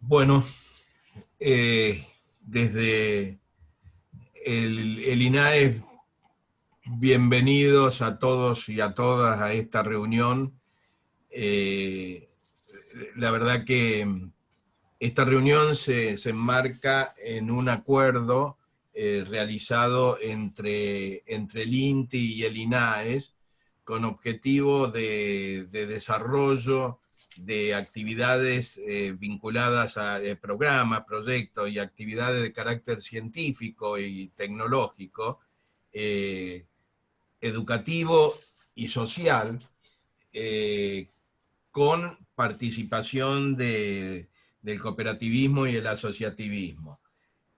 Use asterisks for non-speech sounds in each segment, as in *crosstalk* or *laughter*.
Bueno, eh, desde el, el, INAE, bienvenidos a todos y a todas a esta reunión. Eh, la verdad que esta reunión se, se enmarca en un acuerdo eh, realizado entre, entre el INTI y el INAES con objetivo de, de desarrollo de actividades eh, vinculadas a eh, programas, proyectos y actividades de carácter científico y tecnológico, eh, educativo y social, con participación de, del cooperativismo y el asociativismo.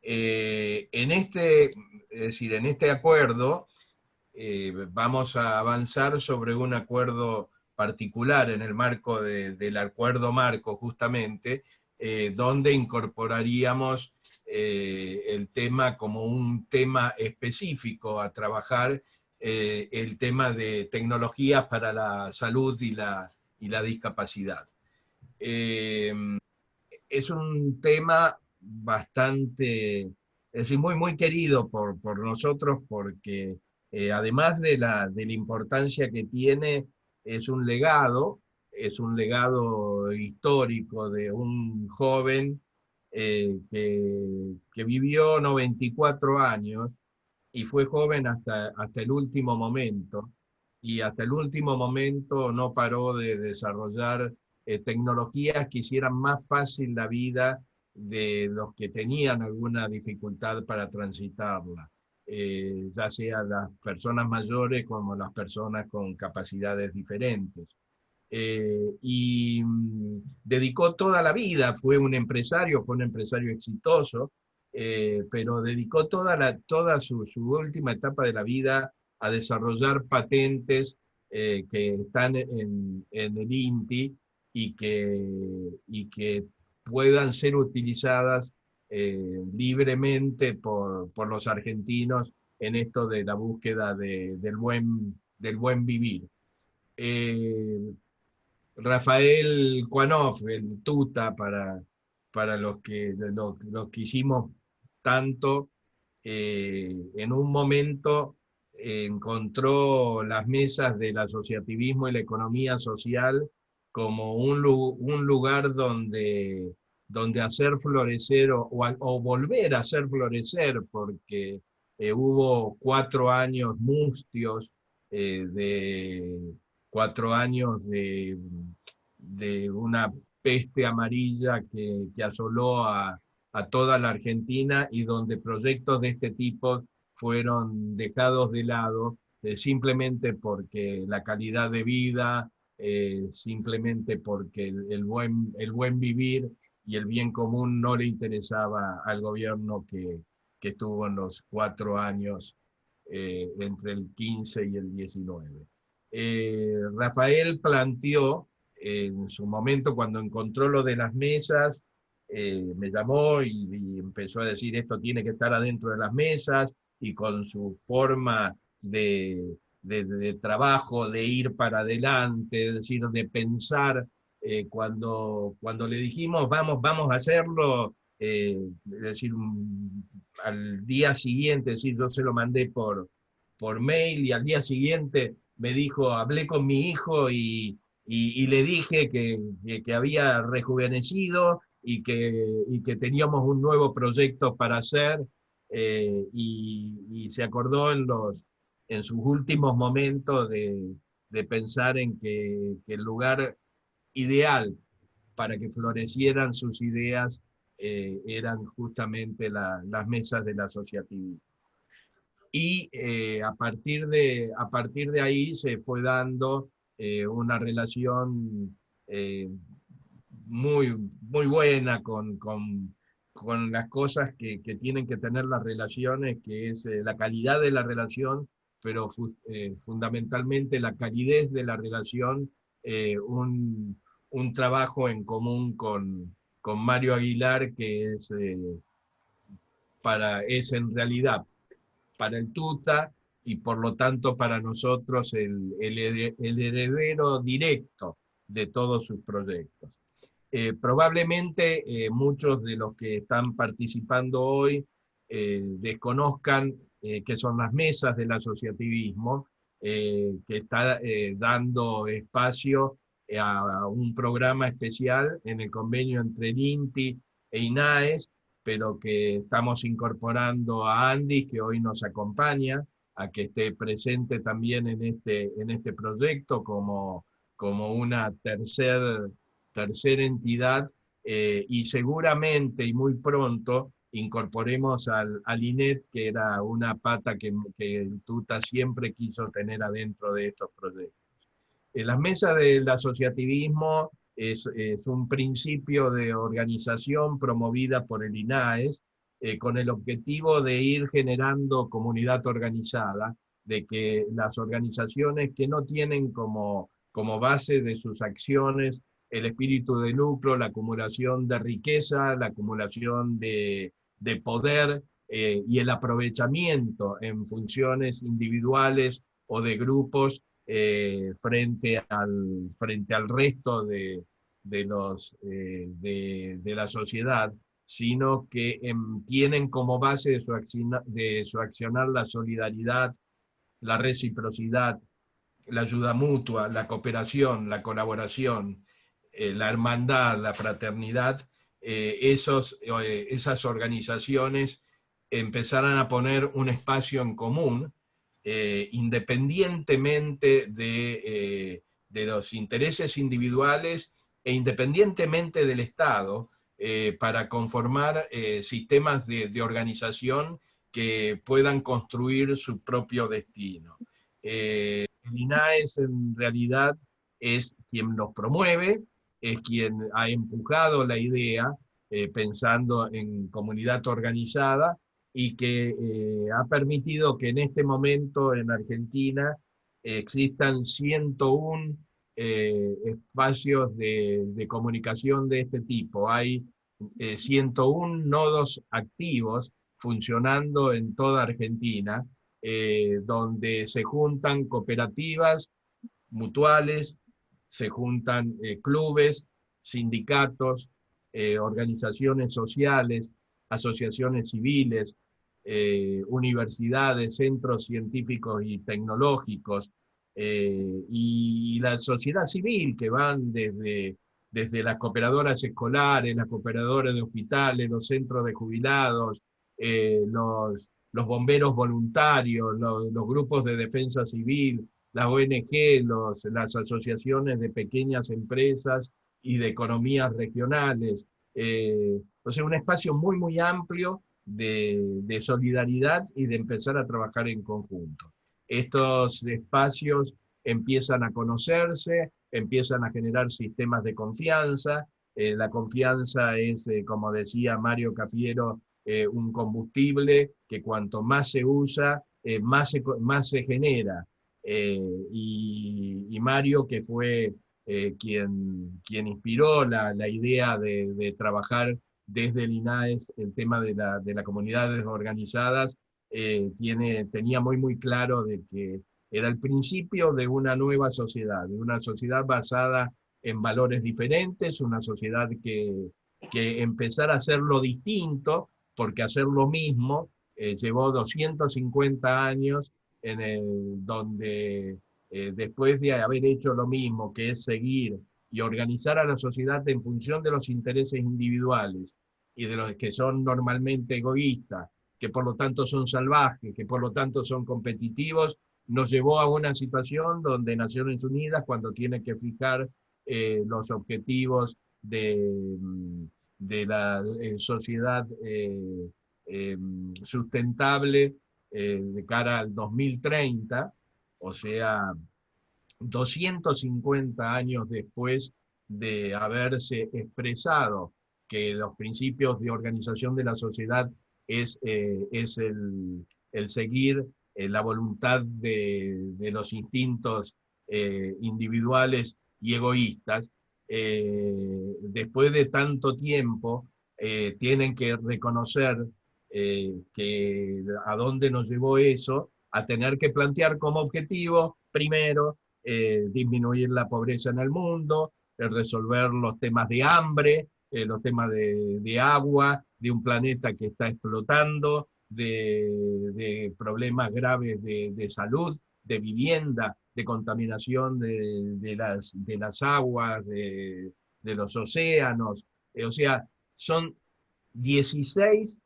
en, este, es decir, en este acuerdo vamos a avanzar sobre un acuerdo particular en el marco del acuerdo marco justamente, eh, donde incorporaríamos eh, el tema como un tema específico a trabajar, eh, el tema de tecnologías para la salud y la, y la discapacidad. es un tema bastante, es decir, muy, muy querido por, por nosotros porque además de la, de la importancia que tiene es un legado, es un legado histórico de un joven eh, que, vivió 94 años y fue joven hasta, hasta el último momento, y hasta el último momento no paró de desarrollar eh, tecnologías que hicieran más fácil la vida de los que tenían alguna dificultad para transitarla. Eh, ya sea las personas mayores como las personas con capacidades diferentes. Eh, y mm, dedicó toda la vida, fue un empresario, fue un empresario exitoso, eh, pero dedicó toda, la, toda su, última etapa de la vida a desarrollar patentes que están en, en, el INTI y que, y que puedan ser utilizadas eh, libremente por, por, los argentinos en esto de la búsqueda de, del, buen, del buen vivir. Eh, Rafael Cuanoff, el tuta para, para los, que, los, que hicimos tanto, eh, en un momento encontró las mesas del asociativismo y la economía social como un, un lugar donde donde hacer florecer o, volver a hacer florecer, porque eh, hubo cuatro años mustios, eh, de cuatro años de, de, una peste amarilla que, asoló a, toda la Argentina y donde proyectos de este tipo fueron dejados de lado eh, simplemente porque la calidad de vida, simplemente porque el, buen, el buen vivir y el bien común no le interesaba al gobierno que, que estuvo en los cuatro años eh, entre el 15 y el 19. Eh, Rafael planteó en su momento cuando encontró lo de las mesas, eh, me llamó y, empezó a decir esto tiene que estar adentro de las mesas y con su forma de, de, de trabajo, de ir para adelante, es decir, de pensar eh, cuando, cuando le dijimos vamos, vamos a hacerlo, eh, es decir, al día siguiente, es yo se lo mandé por, por mail y al día siguiente me dijo, hablé con mi hijo y, y, le dije que, que, había rejuvenecido y que, y que teníamos un nuevo proyecto para hacer eh, y, se acordó en, los, en sus últimos momentos de, de pensar en que el lugar ideal para que florecieran sus ideas eh, eran justamente las mesas del asociativismo. Y eh, a, partir de, a partir de ahí se fue dando eh, una relación muy, muy buena con, con, con las cosas que, que, tienen que tener las relaciones, que es la calidad de la relación, pero fundamentalmente la calidez de la relación, un, un trabajo en común con, con Mario Aguilar que es, eh, para, es en realidad para el Tuta y por lo tanto para nosotros el, el, heredero directo de todos sus proyectos. probablemente muchos de los que están participando hoy desconozcan qué son las mesas del asociativismo, que está dando espacio a un programa especial en el convenio entre el INTI e INAES, pero que estamos incorporando a Andy, que hoy nos acompaña, a que esté presente también en este, en este proyecto como, como una tercera tercer entidad eh, y seguramente y muy pronto incorporemos al, al, INET, que era una pata que, que TUTA siempre quiso tener adentro de estos proyectos. En las mesas del asociativismo es, es, un principio de organización promovida por el INAES eh, con el objetivo de ir generando comunidad organizada, de que las organizaciones que no tienen como, como base de sus acciones el espíritu de lucro, la acumulación de riqueza, la acumulación de, de poder eh, y el aprovechamiento en funciones individuales o de grupos eh, frente, al, frente al resto de, de los, eh, de, de, la sociedad, sino que em, tienen como base de su, de su accionar la solidaridad, la reciprocidad, la ayuda mutua, la cooperación, la colaboración, la hermandad, la fraternidad, esos, esas organizaciones empezaran a poner un espacio en común eh, independientemente de, eh, de, los intereses individuales e independientemente del Estado, eh, para conformar sistemas de, de, organización que puedan construir su propio destino. el INAES en realidad es quien los promueve, es quien ha empujado la idea, pensando en comunidad organizada, y que eh, ha permitido que en este momento en Argentina existan 101 eh, espacios de, comunicación de este tipo. Hay 101 eh, nodos activos funcionando en toda Argentina, donde se juntan cooperativas mutuales, se juntan clubes, sindicatos, organizaciones sociales, asociaciones civiles, eh, universidades, centros científicos y tecnológicos, eh, y la sociedad civil que van desde, desde las cooperadoras escolares, las cooperadoras de hospitales, los centros de jubilados, eh, los, los, bomberos voluntarios, los, grupos de defensa civil, las ONG, los, las asociaciones de pequeñas empresas y de economías regionales, eh, o sea, un espacio muy, muy amplio de, solidaridad y de empezar a trabajar en conjunto. Estos espacios empiezan a conocerse, empiezan a generar sistemas de confianza. Eh, la confianza es, eh, como decía Mario Cafiero, un combustible que cuanto más se usa, más, se, más se genera. Y, y, Mario, que fue eh, quien, quien inspiró la, la idea de, trabajar desde el INAES el tema de, la, de las comunidades organizadas, eh, tiene, tenía muy muy claro de que era el principio de una nueva sociedad, de una sociedad basada en valores diferentes, una sociedad que, que empezara a hacer lo distinto, porque hacer lo mismo eh, llevó 250 años en el, donde eh, después de haber hecho lo mismo, que es seguir y organizar a la sociedad en función de los intereses individuales y de los que son normalmente egoístas, que por lo tanto son salvajes, que por lo tanto son competitivos, nos llevó a una situación donde Naciones Unidas, cuando tiene que fijar eh, los objetivos de, mm, de la eh, sociedad sustentable de cara al 2030, o sea, 250 años después de haberse expresado que los principios de organización de la sociedad es, eh, es el, el, seguir eh, la voluntad de, de los instintos eh, individuales y egoístas, después de tanto tiempo tienen que reconocer que a dónde nos llevó eso a tener que plantear como objetivo, primero, eh, disminuir la pobreza en el mundo, resolver los temas de hambre, los temas de, agua, de un planeta que está explotando, de, problemas graves de, salud, de vivienda, de contaminación de, las, de las aguas, de, los océanos. o sea, son 16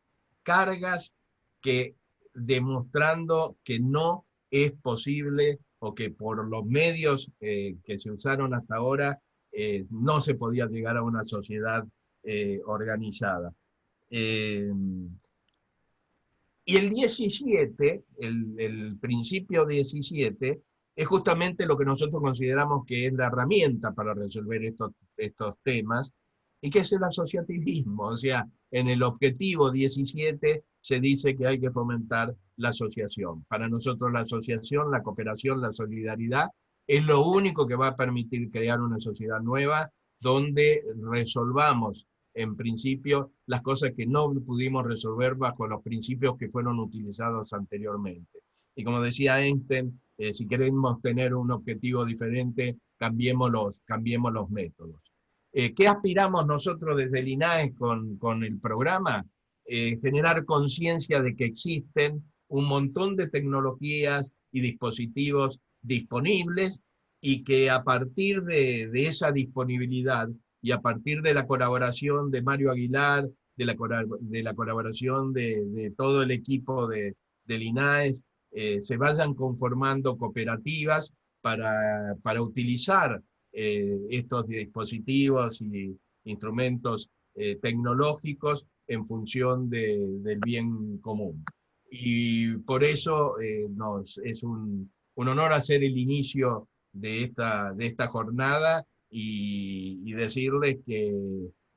cargas que demostrando que no es posible o que por los medios eh, que se usaron hasta ahora eh, no se podía llegar a una sociedad eh, organizada. y el 17, el, el, principio 17, es justamente lo que nosotros consideramos que es la herramienta para resolver estos, estos temas, y que es el asociativismo. O sea, en el objetivo 17 se dice que hay que fomentar la asociación. Para nosotros la asociación, la cooperación, la solidaridad es lo único que va a permitir crear una sociedad nueva donde resolvamos en principio las cosas que no pudimos resolver bajo los principios que fueron utilizados anteriormente. Y como decía Einstein, eh, si queremos tener un objetivo diferente, cambiemos los, cambiemos los métodos. Eh, ¿Qué aspiramos nosotros desde el INAE con, con el programa? Eh, generar conciencia de que existen un montón de tecnologías y dispositivos disponibles y que a partir de, de, esa disponibilidad y a partir de la colaboración de Mario Aguilar, de la, de la colaboración de, todo el equipo de, del INAES, eh, se vayan conformando cooperativas para, para utilizar eh, estos dispositivos y instrumentos eh, tecnológicos en función del bien común. Y por eso eh, nos, es un, honor hacer el inicio de esta, de esta jornada y, decirles que,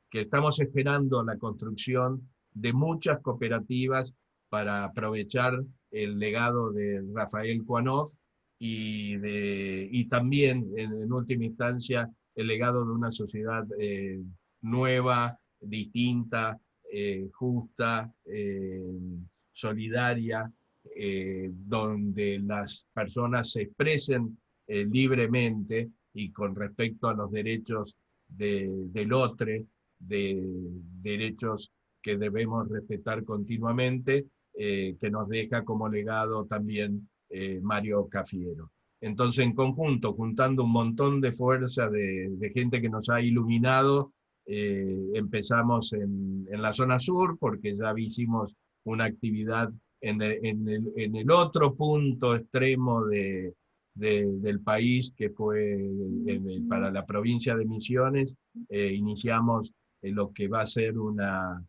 que, estamos esperando la construcción de muchas cooperativas para aprovechar el legado de Rafael Cuanov y, de, y también, en, última instancia, el legado de una sociedad eh, nueva, distinta, eh, justa, eh, solidaria, donde las personas se expresen libremente y con respecto a los derechos del otro, de derechos que debemos respetar continuamente, que nos deja como legado también eh, Mario Cafiero. Entonces, en conjunto, juntando un montón de fuerza de, gente que nos ha iluminado, eh, empezamos en, la zona sur, porque ya hicimos una actividad en el, otro punto extremo de, del país, que fue para la provincia de Misiones. Eh, iniciamos lo que va a ser una,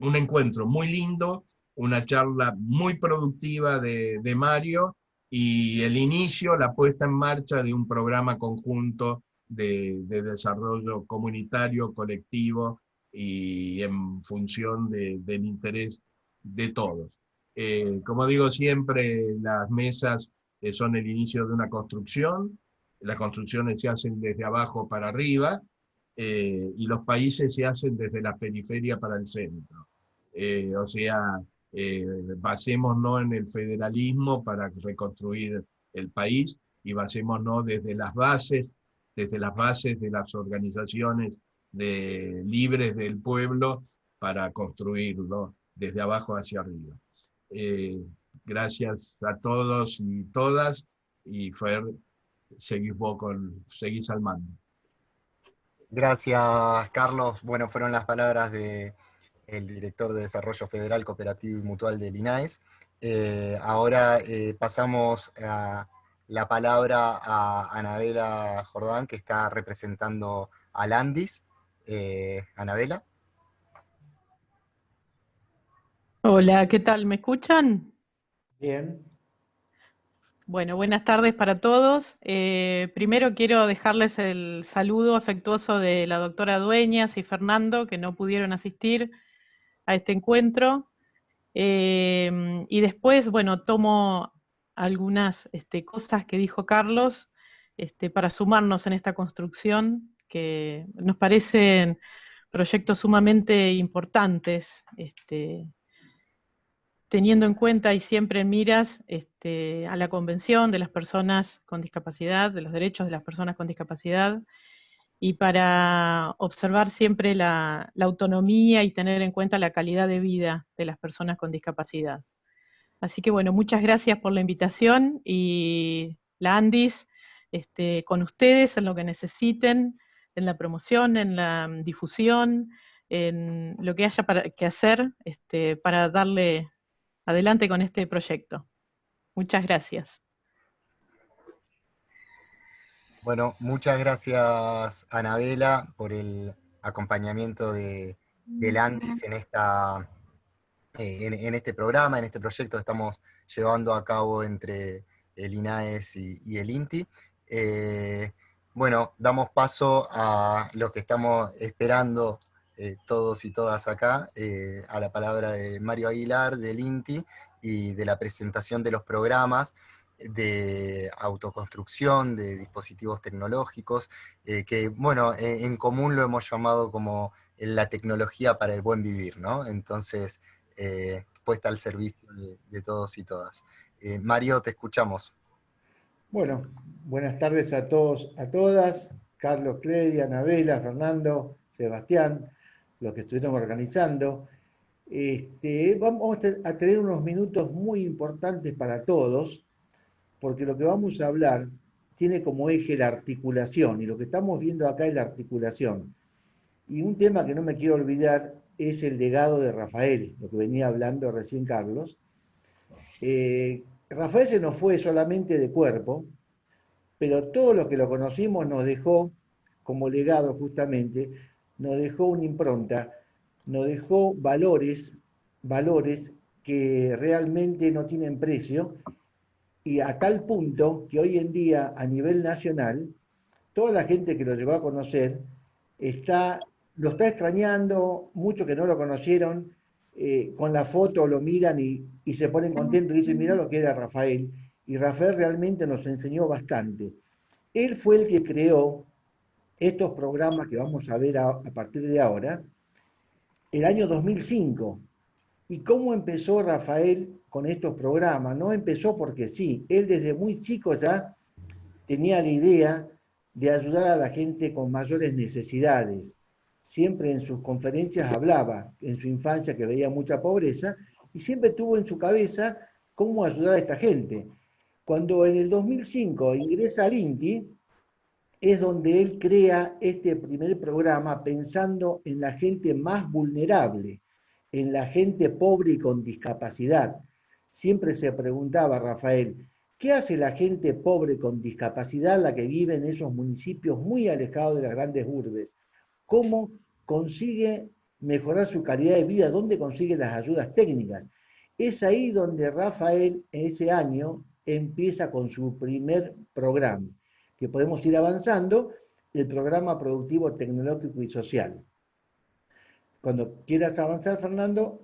un encuentro muy lindo, una charla muy productiva de, Mario y el inicio, la puesta en marcha de un programa conjunto de, desarrollo comunitario, colectivo y en función del interés de todos. Eh, como digo siempre, las mesas eh, son el inicio de una construcción, las construcciones se hacen desde abajo para arriba, eh, y los países se hacen desde la periferia para el centro. o sea, eh, basémonos en el federalismo para reconstruir el país y basémonos desde las bases, desde las bases de las organizaciones de, libres del pueblo para construirlo desde abajo hacia arriba. Eh, gracias a todos y todas, y Fer, seguís con, seguís al mando. Gracias, Carlos. Bueno, fueron las palabras de, el director de Desarrollo Federal, Cooperativo y Mutual del INAES. Eh, ahora eh, pasamos a la palabra a Anabela Jordán, que está representando a Landis. Eh, Anabela. Hola, ¿qué tal? ¿Me escuchan? Bien. Bueno, buenas tardes para todos. primero quiero dejarles el saludo afectuoso de la doctora Dueñas y Fernando, que no pudieron asistir a este encuentro. Eh, y después, bueno, tomo algunas este, cosas que dijo Carlos este, para sumarnos en esta construcción, que nos parecen proyectos sumamente importantes. Este, teniendo en cuenta y siempre en miras este, a la Convención de las Personas con Discapacidad, de los Derechos de las Personas con Discapacidad, y para observar siempre la, autonomía y tener en cuenta la calidad de vida de las personas con discapacidad. Así que bueno, muchas gracias por la invitación y la Andis este, con ustedes en lo que necesiten, en la promoción, en la difusión, en lo que haya para, que hacer este, para darle adelante con este proyecto. Muchas gracias. Bueno, muchas gracias Anabela por el acompañamiento de, Landis en, esta, eh, en, este programa, en este proyecto que estamos llevando a cabo entre el INAES y, el INTI. Eh, bueno, damos paso a lo que estamos esperando eh, todos y todas acá, a la palabra de Mario Aguilar, del INTI, y de la presentación de los programas de autoconstrucción, de dispositivos tecnológicos, eh, que, bueno, en común lo hemos llamado como la tecnología para el buen vivir, ¿no? Entonces, puesta al servicio de, todos y todas. Mario, te escuchamos. Bueno, buenas tardes a todos, a todas. Carlos Cledia, Anabela, Fernando, Sebastián los que estuvieron organizando. Este, vamos a tener unos minutos muy importantes para todos, porque lo que vamos a hablar tiene como eje la articulación, y lo que estamos viendo acá es la articulación. Y un tema que no me quiero olvidar es el legado de Rafael, lo que venía hablando recién Carlos. Eh, Rafael se nos fue solamente de cuerpo, pero todo lo que lo conocimos nos dejó como legado justamente nos dejó una impronta, nos dejó valores, valores que realmente no tienen precio, y a tal punto que hoy en día a nivel nacional, toda la gente que lo llegó a conocer está, lo está extrañando, muchos que no lo conocieron, eh, con la foto lo miran y, y se ponen contentos y dicen, mira lo que era Rafael. Y Rafael realmente nos enseñó bastante. Él fue el que creó estos programas que vamos a ver a, partir de ahora, el año 2005. ¿Y cómo empezó Rafael con estos programas? No empezó porque sí, él desde muy chico ya tenía la idea de ayudar a la gente con mayores necesidades. Siempre en sus conferencias hablaba en su infancia que veía mucha pobreza y siempre tuvo en su cabeza cómo ayudar a esta gente. Cuando en el 2005 ingresa al INTI, es donde él crea este primer programa pensando en la gente más vulnerable, en la gente pobre y con discapacidad. Siempre se preguntaba Rafael, ¿qué hace la gente pobre con discapacidad, la que vive en esos municipios muy alejados de las grandes urbes? ¿Cómo consigue mejorar su calidad de vida? ¿Dónde consigue las ayudas técnicas? Es ahí donde Rafael, ese año, empieza con su primer programa que podemos ir avanzando, el programa productivo tecnológico y social. Cuando quieras avanzar, Fernando,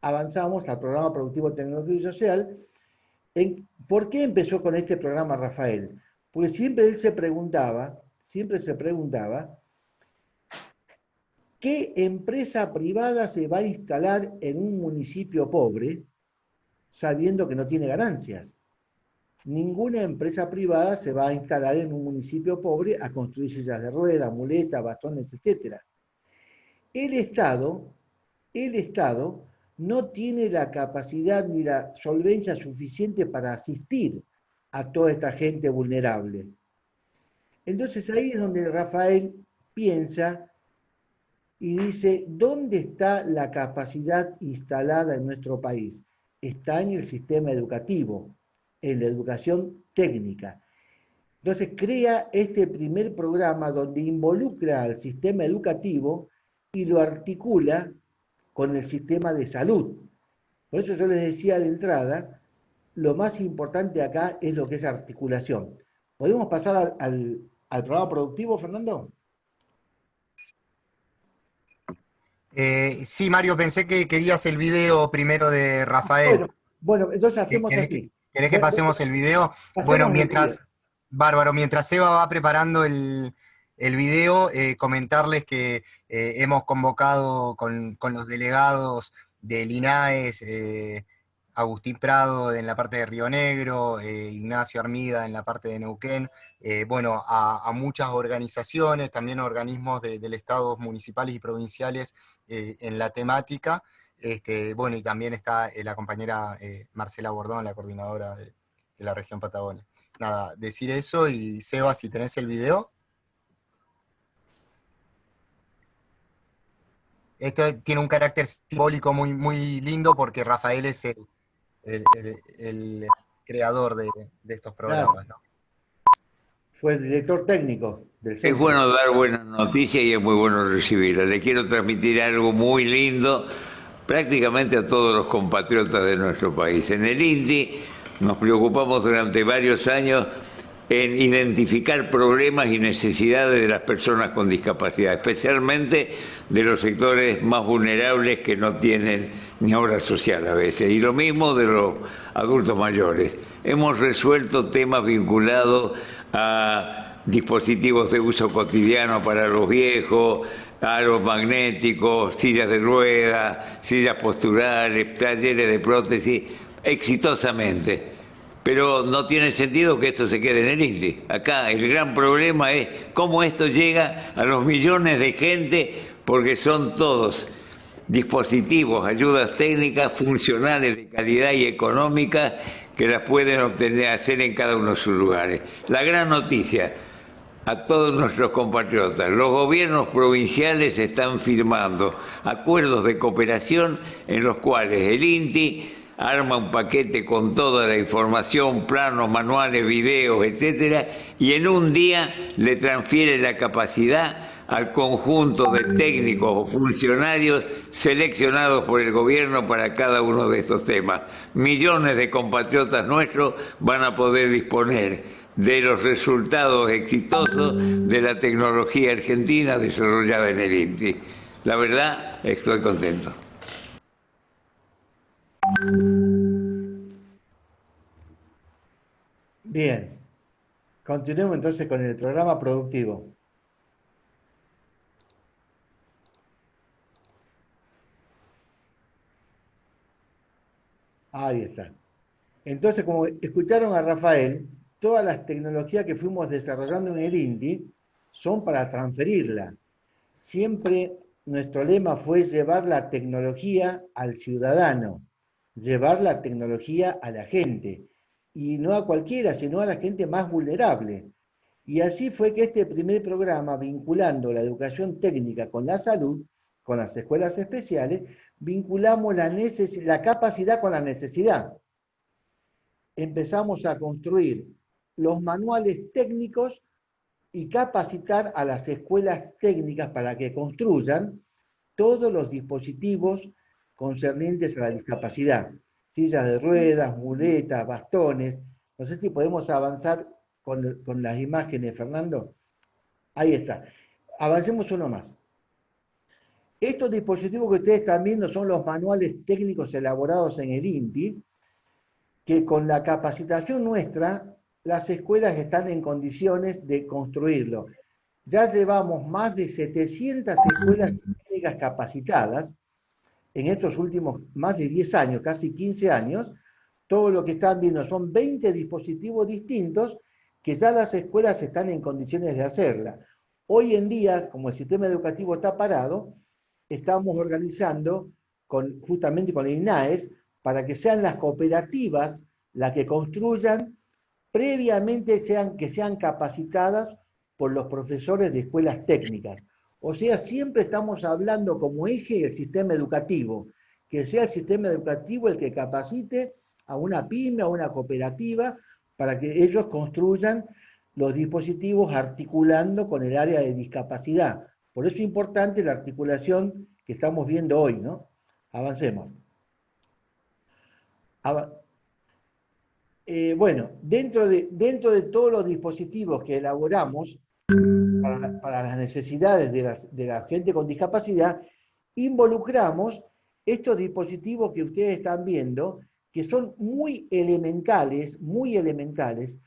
avanzamos al programa productivo tecnológico y social. ¿Por qué empezó con este programa Rafael? Porque siempre él se preguntaba, siempre se preguntaba, ¿qué empresa privada se va a instalar en un municipio pobre sabiendo que no tiene ganancias? ninguna empresa privada se va a instalar en un municipio pobre a construir sillas de ruedas, muletas, bastones, etc. El Estado, el Estado no tiene la capacidad ni la solvencia suficiente para asistir a toda esta gente vulnerable. Entonces ahí es donde Rafael piensa y dice, ¿dónde está la capacidad instalada en nuestro país? Está en el sistema educativo en la educación técnica. Entonces crea este primer programa donde involucra al sistema educativo y lo articula con el sistema de salud. Por eso yo les decía de entrada, lo más importante acá es lo que es articulación. ¿Podemos pasar al, programa productivo, Fernando? Eh, sí, Mario, pensé que querías el video primero de Rafael. Bueno, bueno entonces hacemos así. ¿Querés que pasemos el video? Bueno, mientras, bárbaro, mientras Eva va preparando el, video, eh, comentarles que eh, hemos convocado con, los delegados del INAES, Agustín Prado en la parte de Río Negro, Ignacio Armida en la parte de Neuquén, bueno, a, muchas organizaciones, también organismos del Estado municipales y provinciales en la temática, este, bueno, y también está la compañera Marcela Bordón, la coordinadora de, de la región Patagonia. Nada, decir eso y Seba, si tenés el video. Esto tiene un carácter simbólico muy, muy lindo porque Rafael es el, el, creador de, estos programas. Fue el director técnico del centro. Es bueno dar buenas noticias y es muy bueno recibirlas. Le quiero transmitir algo muy lindo prácticamente a todos los compatriotas de nuestro país. En el INDI nos preocupamos durante varios años en identificar problemas y necesidades de las personas con discapacidad, especialmente de los sectores más vulnerables que no tienen ni obra social a veces, y lo mismo de los adultos mayores. Hemos resuelto temas vinculados a dispositivos de uso cotidiano para los viejos, aros magnéticos, sillas de ruedas, sillas posturales, talleres de prótesis, exitosamente. Pero no tiene sentido que esto se quede en el INDI. Acá el gran problema es cómo esto llega a los millones de gente, porque son todos dispositivos, ayudas técnicas funcionales de calidad y económica que las pueden obtener, hacer en cada uno de sus lugares. La gran noticia a todos nuestros compatriotas, los gobiernos provinciales están firmando acuerdos de cooperación en los cuales el INTI arma un paquete con toda la información, planos, manuales, videos, etcétera, y en un día le transfiere la capacidad al conjunto de técnicos o funcionarios seleccionados por el gobierno para cada uno de estos temas. Millones de compatriotas nuestros van a poder disponer de los resultados exitosos de la tecnología argentina desarrollada en el INTI. La verdad, estoy contento. Bien, continuemos entonces con el programa productivo. Ahí está. Entonces, como escucharon a Rafael, todas las tecnologías que fuimos desarrollando en el INDI son para transferirla. Siempre nuestro lema fue llevar la tecnología al ciudadano llevar la tecnología a la gente, y no a cualquiera, sino a la gente más vulnerable. Y así fue que este primer programa, vinculando la educación técnica con la salud, con las escuelas especiales, vinculamos la, la capacidad con la necesidad. Empezamos a construir los manuales técnicos y capacitar a las escuelas técnicas para que construyan todos los dispositivos concernientes a la discapacidad. Sillas de ruedas, muletas, bastones. No sé si podemos avanzar con, las imágenes, Fernando. Ahí está. Avancemos uno más. Estos dispositivos que ustedes están viendo son los manuales técnicos elaborados en el INTI, que con la capacitación nuestra, las escuelas están en condiciones de construirlo. Ya llevamos más de 700 escuelas técnicas capacitadas, en estos últimos más de 10 años, casi 15 años, todo lo que están viendo son 20 dispositivos distintos que ya las escuelas están en condiciones de hacerla. Hoy en día, como el sistema educativo está parado, estamos organizando justamente con el INAES para que sean las cooperativas las que construyan, previamente sean, que sean capacitadas por los profesores de escuelas técnicas. O sea, siempre estamos hablando como eje del sistema educativo, que sea el sistema educativo el que capacite a una pyme, a una cooperativa, para que ellos construyan los dispositivos articulando con el área de discapacidad. Por eso es importante la articulación que estamos viendo hoy, ¿no? Avancemos. Eh, bueno, dentro de, dentro de todos los dispositivos que elaboramos, para, las necesidades de, la gente con discapacidad, involucramos estos dispositivos que ustedes están viendo, que son muy elementales, muy elementales,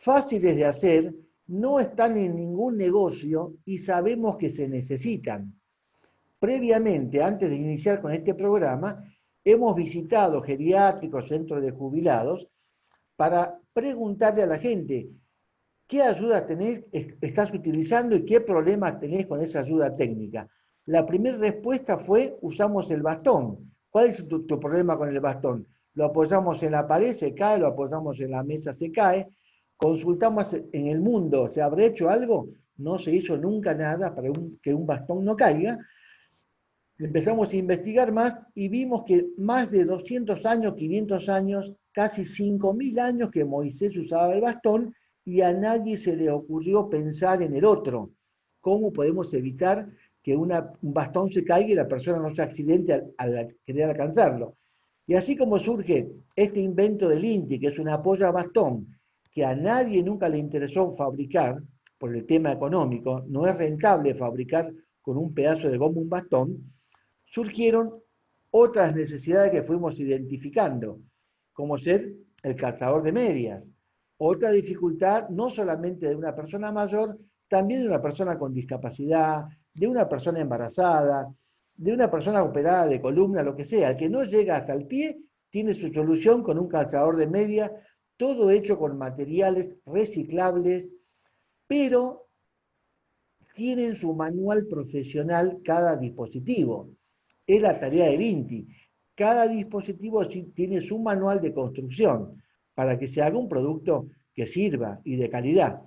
fáciles de hacer, no están en ningún negocio y sabemos que se necesitan. previamente, antes de iniciar con este programa, hemos visitado geriátricos, centros de jubilados, para preguntarle a la gente, ¿qué ayuda estás utilizando y qué problemas tenés con esa ayuda técnica? La primera respuesta fue, usamos el bastón. ¿Cuál es tu problema con el bastón? Lo apoyamos en la pared, se cae, lo apoyamos en la mesa, se cae. Consultamos en el mundo, ¿se habrá hecho algo? No se hizo nunca nada para que un bastón no caiga. Empezamos a investigar más y vimos que más de 200 años, 500 años, casi 5.000 años que Moisés usaba el bastón y a nadie se le ocurrió pensar en el otro. ¿Cómo podemos evitar que un bastón se caiga y la persona no se accidente al, querer alcanzarlo? Y así como surge este invento del INTI, que es un apoyo a bastón, que a nadie nunca le interesó fabricar, por el tema económico, no es rentable fabricar con un pedazo de goma un bastón, surgieron otras necesidades que fuimos identificando, como ser el calzador de medias. Otra dificultad, no solamente de una persona mayor, también de una persona con discapacidad, de una persona embarazada, de una persona operada de columna, lo que sea, el que no llega hasta el pie, tiene su solución con un calzador de media, todo hecho con materiales reciclables, pero tienen su manual profesional cada dispositivo. Es la tarea del INTI. Cada dispositivo tiene su manual de construcción para que se haga un producto que sirva y de calidad.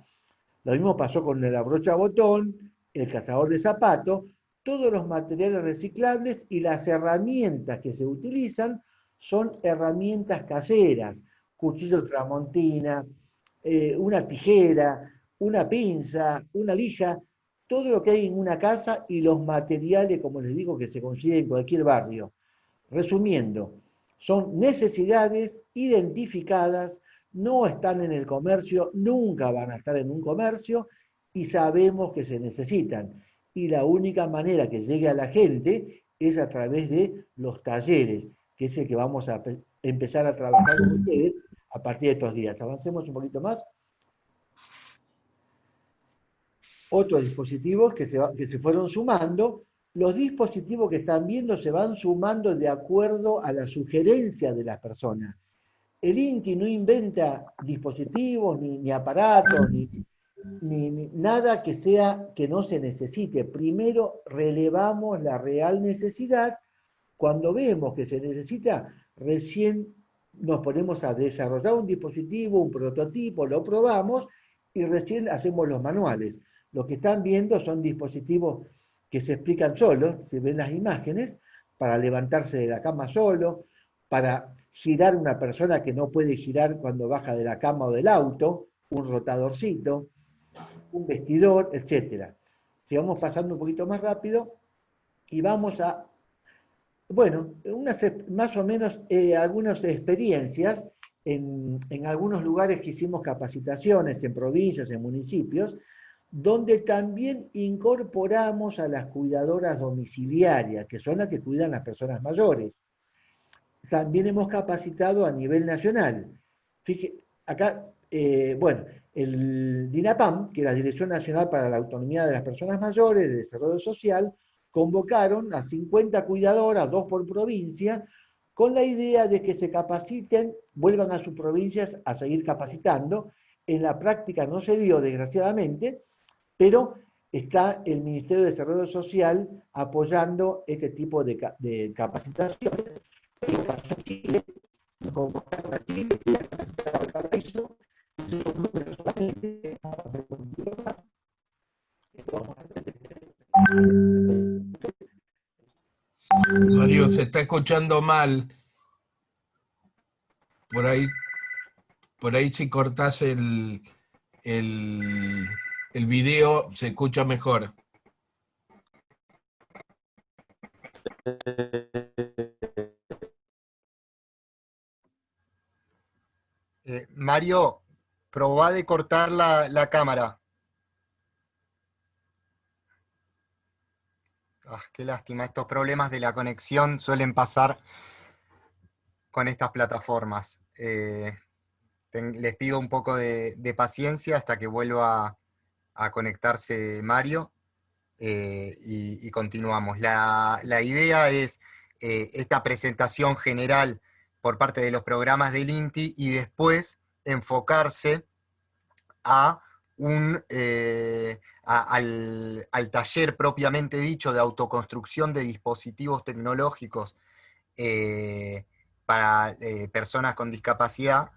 Lo mismo pasó con la brocha botón, el cazador de zapatos, todos los materiales reciclables y las herramientas que se utilizan son herramientas caseras, cuchillo tramontina, eh, una tijera, una pinza, una lija, todo lo que hay en una casa y los materiales, como les digo, que se consiguen en cualquier barrio. Resumiendo, son necesidades identificadas, no están en el comercio, nunca van a estar en un comercio y sabemos que se necesitan. Y la única manera que llegue a la gente es a través de los talleres, que es el que vamos a empezar a trabajar con ustedes a partir de estos días. Avancemos un poquito más otros dispositivos que se, que se fueron sumando. Los dispositivos que están viendo se van sumando de acuerdo a la sugerencia de las personas. El INTI no inventa dispositivos, ni, aparatos, ni, ni, nada que sea que no se necesite. Primero relevamos la real necesidad. Cuando vemos que se necesita, recién nos ponemos a desarrollar un dispositivo, un prototipo, lo probamos y recién hacemos los manuales. Lo que están viendo son dispositivos que se explican solos, se ven las imágenes, para levantarse de la cama solo, para girar una persona que no puede girar cuando baja de la cama o del auto, un rotadorcito, un vestidor, etc. Sigamos pasando un poquito más rápido y vamos a, bueno, unas, más o menos eh, algunas experiencias en, en algunos lugares que hicimos capacitaciones, en provincias, en municipios, donde también incorporamos a las cuidadoras domiciliarias, que son las que cuidan a las personas mayores. También hemos capacitado a nivel nacional. Fíjate, acá, eh, bueno, el DINAPAM, que es la Dirección Nacional para la Autonomía de las Personas Mayores de Desarrollo Social, convocaron a 50 cuidadoras, dos por provincia, con la idea de que se capaciten, vuelvan a sus provincias a seguir capacitando. En la práctica no se dio, desgraciadamente, pero está el Ministerio de Desarrollo Social apoyando este tipo de, de capacitaciones. Mario, se está escuchando mal. Por ahí, por ahí si cortás el, el el video se escucha mejor. Eh, Mario, probá de cortar la, la cámara. Ah, qué lástima, estos problemas de la conexión suelen pasar con estas plataformas. Eh, les pido un poco de, de, paciencia hasta que vuelva a conectarse Mario. eh, y, continuamos. La, idea es eh, esta presentación general por parte de los programas del INTI y después enfocarse a un, eh, al, taller propiamente dicho de autoconstrucción de dispositivos tecnológicos para personas con discapacidad,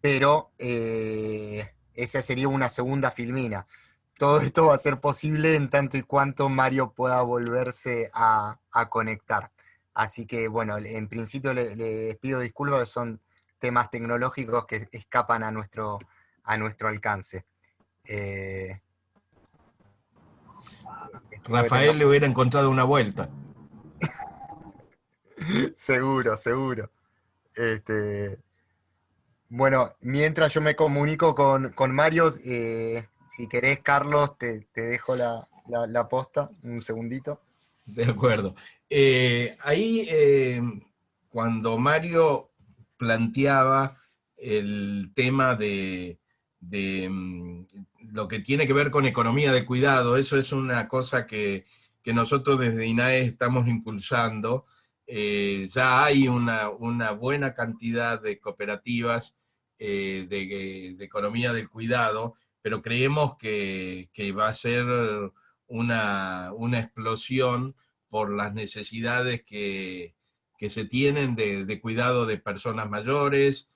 pero esa sería una segunda filmina todo esto va a ser posible en tanto y cuanto Mario pueda volverse a, conectar. Así que, bueno, en principio les pido disculpas, son temas tecnológicos que escapan a nuestro, a nuestro alcance. Eh, Rafael le hubiera encontrado una vuelta. *laughs* seguro, seguro. Este, bueno, mientras yo me comunico con, Mario, eh, si querés, Carlos, te, dejo la, posta, un segundito. De acuerdo. Eh, ahí, eh, cuando Mario planteaba el tema de, mm, lo que tiene que ver con economía de cuidado, eso es una cosa que, nosotros desde INAE estamos impulsando. Eh, ya hay una, buena cantidad de cooperativas de, de, economía del cuidado pero creemos que, va a ser una, explosión por las necesidades que, se tienen de, cuidado de personas mayores,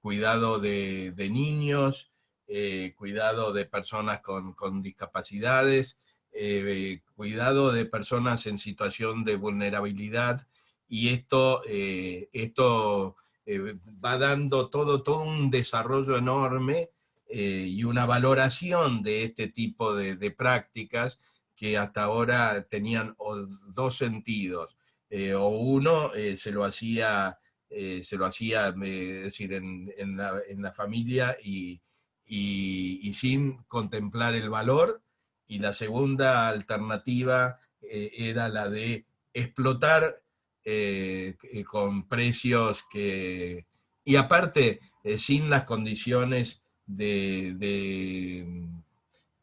cuidado de, niños, eh, cuidado de personas con, discapacidades, eh, cuidado de personas en situación de vulnerabilidad, y esto, eh, esto va dando todo, todo un desarrollo enorme eh, y una valoración de este tipo de, prácticas que hasta ahora tenían dos sentidos. Eh, o uno eh, se lo hacía, se lo hacía decir, en, la, familia y, sin contemplar el valor, y la segunda alternativa era la de explotar con precios que, y aparte, sin las condiciones de,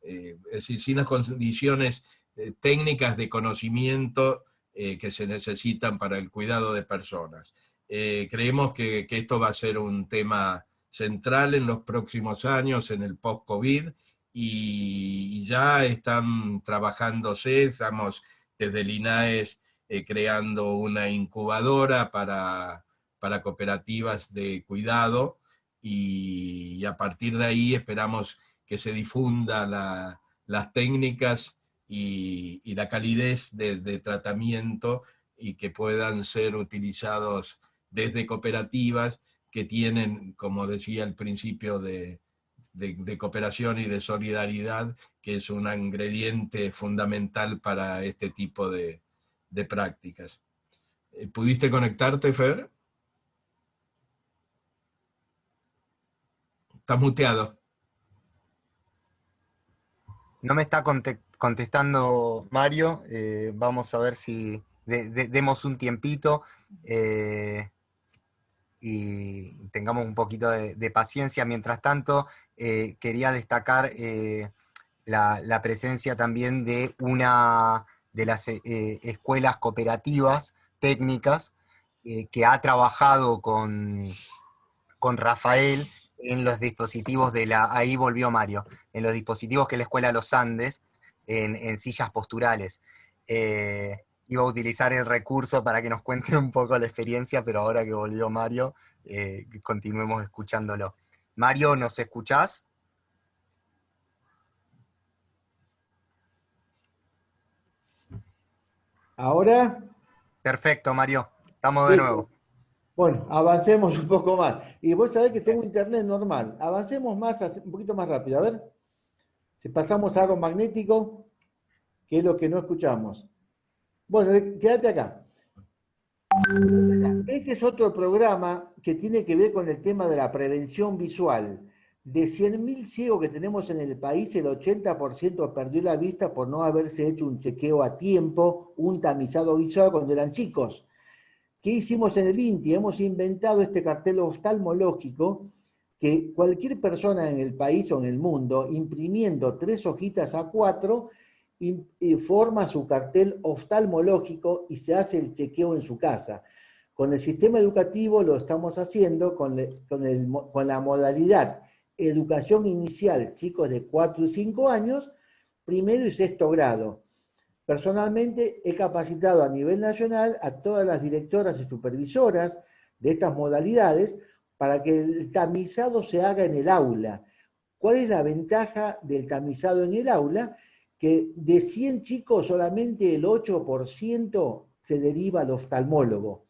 eh, es decir, sin las condiciones eh, técnicas de conocimiento eh, que se necesitan para el cuidado de personas. creemos que, esto va a ser un tema central en los próximos años, en el post-COVID, y, ya están trabajándose, estamos desde el INAES creando una incubadora para, para cooperativas de cuidado, y, a partir de ahí esperamos que se difunda las técnicas y, la calidez de, tratamiento y que puedan ser utilizados desde cooperativas que tienen, como decía al principio, de, cooperación y de solidaridad, que es un ingrediente fundamental para este tipo de, prácticas. Eh, ¿Pudiste conectarte, Fer? Estás muteado. No me está contestando Mario. Eh, vamos a ver si demos un tiempito eh, y tengamos un poquito de, paciencia. Mientras tanto, eh, quería destacar la, la, presencia también de una de las escuelas cooperativas técnicas que ha trabajado con, con Rafael en los dispositivos de la, ahí volvió Mario, en los dispositivos que la Escuela Los Andes, en, sillas posturales. Eh, iba a utilizar el recurso para que nos cuenten un poco la experiencia, pero ahora que volvió Mario, eh, continuemos escuchándolo. Mario, ¿nos escuchás? ¿Ahora? Perfecto, Mario. Estamos de nuevo. Bueno, avancemos un poco más. Y vos sabés que tengo internet normal. Avancemos más, un poquito más rápido. A ver, si pasamos a algo magnético, que es lo que no escuchamos. Bueno, quédate acá. Este es otro programa que tiene que ver con el tema de la prevención visual. De 100.000 ciegos que tenemos en el país, el 80% perdió la vista por no haberse hecho un chequeo a tiempo, un tamizado visual cuando eran chicos. ¿Qué hicimos en el INTI? Hemos inventado este cartel oftalmológico que cualquier persona en el país o en el mundo, imprimiendo tres hojitas a cuatro, informa su cartel oftalmológico y se hace el chequeo en su casa. Con el sistema educativo lo estamos haciendo con, con la modalidad educación inicial, chicos de 4 y 5 años, primero y sexto grado. Personalmente he capacitado a nivel nacional a todas las directoras y supervisoras de estas modalidades para que el tamizado se haga en el aula. ¿Cuál es la ventaja del tamizado en el aula? Que de 100 chicos solamente el 8% se deriva al oftalmólogo.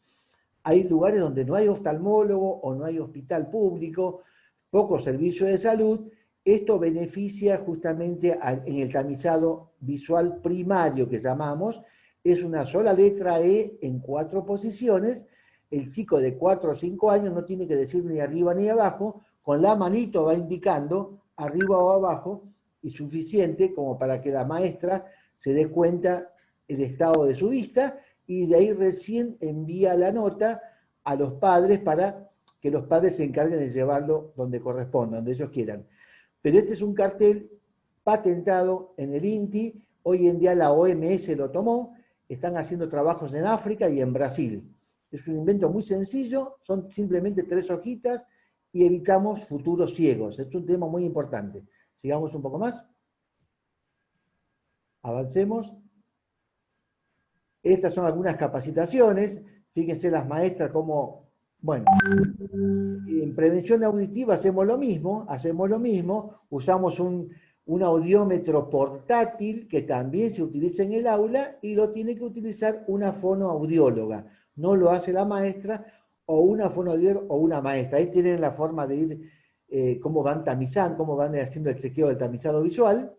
Hay lugares donde no hay oftalmólogo o no hay hospital público, poco servicio de salud, esto beneficia justamente en el tamizado visual primario que llamamos, es una sola letra E en cuatro posiciones, el chico de 4 o 5 años no tiene que decir ni arriba ni abajo, con la manito va indicando arriba o abajo y suficiente como para que la maestra se dé cuenta el estado de su vista y de ahí recién envía la nota a los padres para que los padres se encarguen de llevarlo donde corresponda, donde ellos quieran. Pero este es un cartel patentado en el INTI, hoy en día la OMS lo tomó, están haciendo trabajos en África y en Brasil. Es un invento muy sencillo, son simplemente tres hojitas y evitamos futuros ciegos. Es un tema muy importante. Sigamos un poco más. Avancemos. Estas son algunas capacitaciones. Fíjense las maestras cómo bueno, en prevención auditiva hacemos lo mismo, hacemos lo mismo, usamos un, audiómetro portátil que también se utiliza en el aula y lo tiene que utilizar una fonoaudióloga. No lo hace la maestra o una fonoaudióloga o una maestra. Ahí tienen la forma de ir, eh, cómo van tamizando, cómo van haciendo el chequeo del tamizado visual.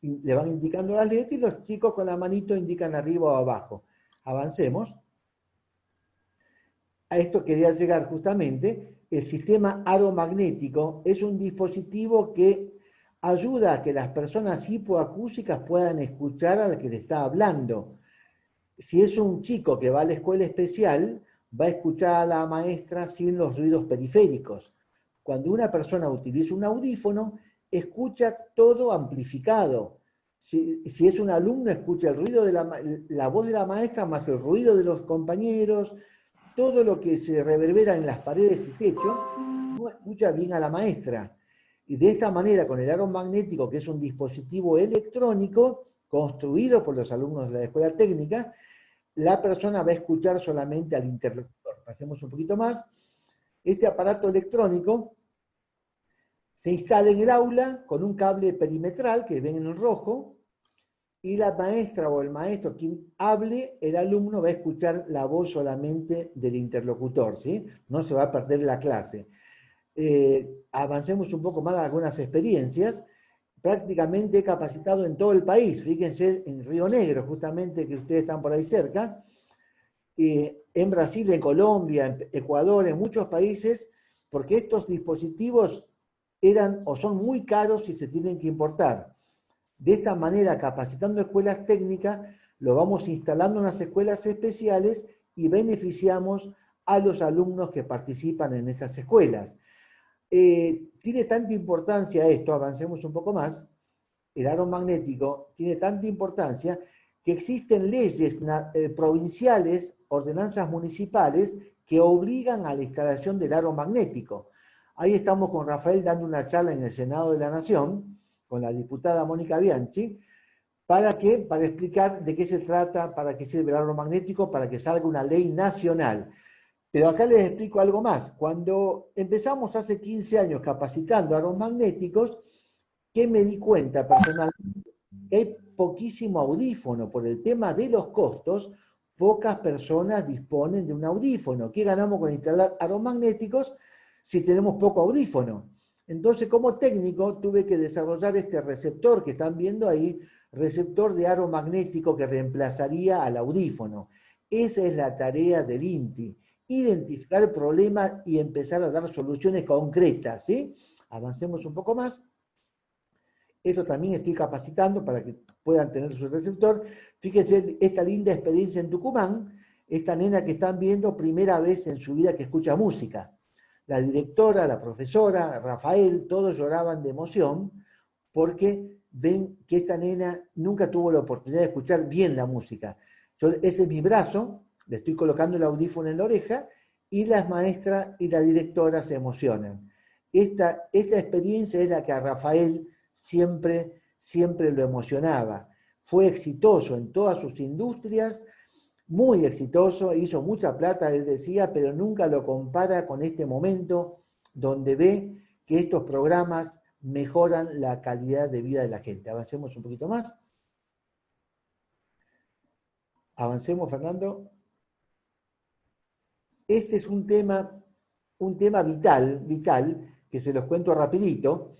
le van indicando las letras y los chicos con la manito indican arriba o abajo. Avancemos a esto quería llegar justamente, el sistema aromagnético es un dispositivo que ayuda a que las personas hipoacúsicas puedan escuchar a la que le está hablando. Si es un chico que va a la escuela especial, va a escuchar a la maestra sin los ruidos periféricos. Cuando una persona utiliza un audífono, escucha todo amplificado. Si, es un alumno, escucha el ruido de la, la voz de la maestra más el ruido de los compañeros, todo lo que se reverbera en las paredes y techo escucha bien a la maestra. Y de esta manera, con el aro magnético, que es un dispositivo electrónico construido por los alumnos de la escuela técnica, la persona va a escuchar solamente al interlocutor. Pasemos un poquito más. Este aparato electrónico se instala en el aula con un cable perimetral que ven en el rojo, y la maestra o el maestro quien hable, el alumno va a escuchar la voz solamente del interlocutor, ¿sí? No se va a perder la clase. Eh, avancemos un poco más a algunas experiencias. Prácticamente he capacitado en todo el país, fíjense en Río Negro, justamente que ustedes están por ahí cerca, en Brasil, en Colombia, en Ecuador, en muchos países, porque estos dispositivos eran o son muy caros y se tienen que importar. De esta manera, capacitando escuelas técnicas, lo vamos instalando en las escuelas especiales y beneficiamos a los alumnos que participan en estas escuelas. Eh, tiene tanta importancia esto, avancemos un poco más, el aro magnético tiene tanta importancia que existen leyes eh, provinciales, ordenanzas municipales, que obligan a la instalación del aro magnético. Ahí estamos con Rafael dando una charla en el Senado de la Nación, con la diputada Mónica Bianchi, ¿para qué? Para explicar de qué se trata, para qué sirve el aro magnético, para que salga una ley nacional. Pero acá les explico algo más. Cuando empezamos hace 15 años capacitando aros magnéticos, ¿qué me di cuenta personalmente? Que hay poquísimo audífono. Por el tema de los costos, pocas personas disponen de un audífono. ¿Qué ganamos con instalar aros magnéticos si tenemos poco audífono? Entonces, como técnico, tuve que desarrollar este receptor que están viendo ahí, receptor de aro magnético que reemplazaría al audífono. Esa es la tarea del INTI, identificar el problema y empezar a dar soluciones concretas. ¿sí? Avancemos un poco más. Esto también estoy capacitando para que puedan tener su receptor. Fíjense esta linda experiencia en Tucumán, esta nena que están viendo primera vez en su vida que escucha música la directora, la profesora, Rafael, todos lloraban de emoción porque ven que esta nena nunca tuvo la oportunidad de escuchar bien la música. Yo, ese es mi brazo, le estoy colocando el audífono en la oreja y las maestras y la directora se emocionan. Esta, esta experiencia es la que a Rafael siempre, siempre lo emocionaba. Fue exitoso en todas sus industrias, muy exitoso, hizo mucha plata, él decía, pero nunca lo compara con este momento donde ve que estos programas mejoran la calidad de vida de la gente. Avancemos un poquito más. Avancemos, Fernando. Este es un tema, un tema vital, vital, que se los cuento rapidito.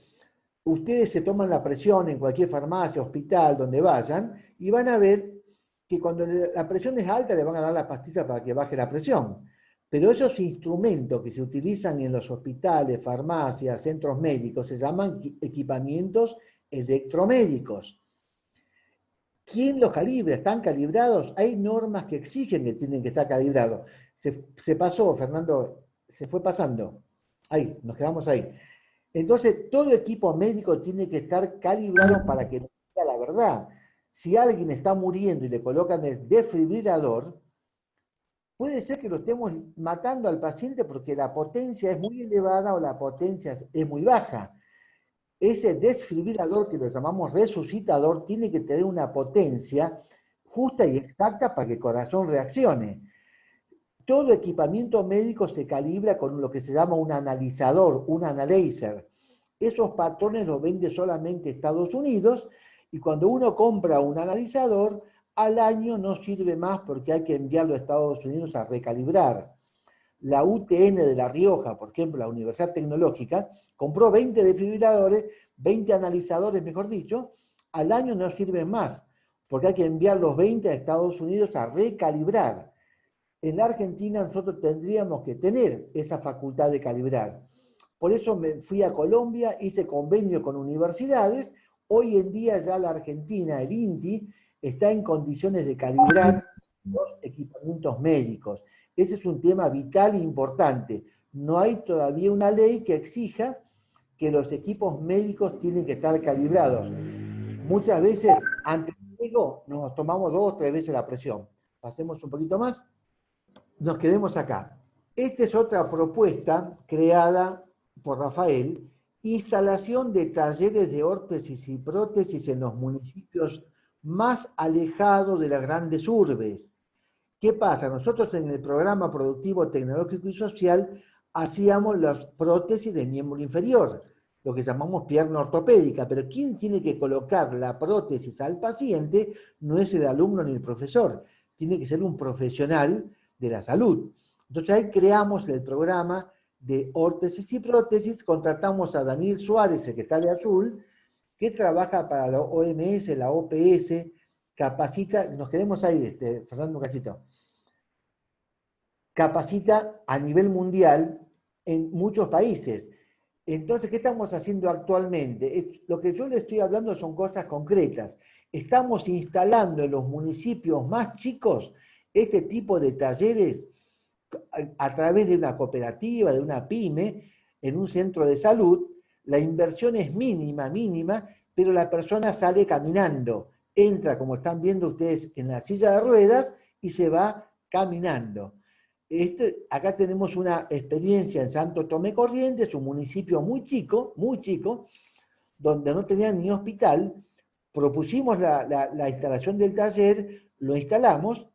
Ustedes se toman la presión en cualquier farmacia, hospital, donde vayan, y van a ver que cuando la presión es alta le van a dar la pastilla para que baje la presión. Pero esos instrumentos que se utilizan en los hospitales, farmacias, centros médicos, se llaman equipamientos electromédicos. ¿Quién los calibra? ¿Están calibrados? Hay normas que exigen que tienen que estar calibrados. Se, pasó, Fernando, se fue pasando. Ahí, nos quedamos ahí. Entonces, todo equipo médico tiene que estar calibrado para que sea la verdad. Si alguien está muriendo y le colocan el desfibrilador, puede ser que lo estemos matando al paciente porque la potencia es muy elevada o la potencia es muy baja. Ese desfibrilador que lo llamamos resucitador tiene que tener una potencia justa y exacta para que el corazón reaccione. Todo equipamiento médico se calibra con lo que se llama un analizador, un analyzer. Esos patrones los vende solamente Estados Unidos y cuando uno compra un analizador, al año no sirve más porque hay que enviarlo a Estados Unidos a recalibrar. La UTN de La Rioja, por ejemplo, la Universidad Tecnológica, compró 20 desfibriladores, 20 analizadores, mejor dicho, al año no sirven más, porque hay que enviar los 20 a Estados Unidos a recalibrar. En la Argentina nosotros tendríamos que tener esa facultad de calibrar. Por eso me fui a Colombia, hice convenio con universidades, hoy en día ya la Argentina, el INTI, está en condiciones de calibrar los equipamientos médicos. Ese es un tema vital e importante. No hay todavía una ley que exija que los equipos médicos tienen que estar calibrados. Muchas veces, antes de nos tomamos dos o tres veces la presión. Pasemos un poquito más. Nos quedemos acá. Esta es otra propuesta creada por Rafael, instalación de talleres de órtesis y prótesis en los municipios más alejado de las grandes urbes. ¿Qué pasa? Nosotros en el programa productivo tecnológico y social hacíamos las prótesis del miembro inferior, lo que llamamos pierna ortopédica, pero quien tiene que colocar la prótesis al paciente no es el alumno ni el profesor, tiene que ser un profesional de la salud. Entonces ahí creamos el programa de órtesis y prótesis, contratamos a Daniel Suárez, de azul, que trabaja para la OMS, la OPS, capacita, nos quedemos ahí, este, Fernando Casito, capacita a nivel mundial en muchos países. Entonces, ¿qué estamos haciendo actualmente? Lo que yo le estoy hablando son cosas concretas. Estamos instalando en los municipios más chicos este tipo de talleres a través de una cooperativa, de una pyme, en un centro de salud, la inversión es mínima, mínima, pero la persona sale caminando, entra, como están viendo ustedes, en la silla de ruedas y se va caminando. Este, acá tenemos una experiencia en Santo Tomé Corrientes, un municipio muy chico, muy chico, donde no tenían ni hospital, propusimos la, la instalación del taller, lo instalamos,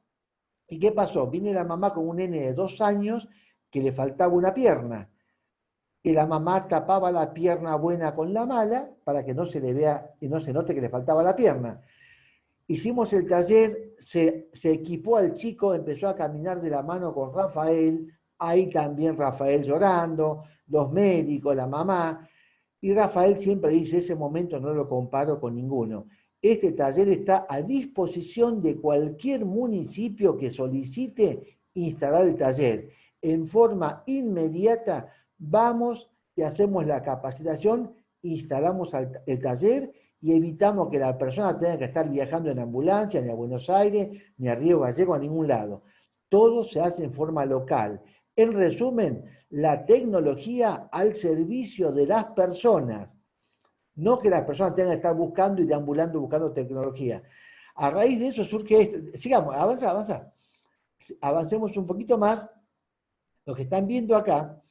¿y qué pasó? Viene la mamá con un nene de dos años que le faltaba una pierna que la mamá tapaba la pierna buena con la mala para que no se le vea y no se note que le faltaba la pierna. Hicimos el taller, se, se equipó al chico, empezó a caminar de la mano con Rafael, ahí también Rafael llorando, los médicos, la mamá, y Rafael siempre dice, ese momento no lo comparo con ninguno. Este taller está a disposición de cualquier municipio que solicite instalar el taller. En forma inmediata vamos y hacemos la capacitación, instalamos el taller y evitamos que la persona tenga que estar viajando en ambulancia, ni a Buenos Aires, ni a Río Gallego, a ningún lado. Todo se hace en forma local. En resumen, la tecnología al servicio de las personas. No que las personas tengan que estar buscando y deambulando buscando tecnología. A raíz de eso surge esto. Sigamos, avanza, avanza. Avancemos un poquito más. Lo que están viendo acá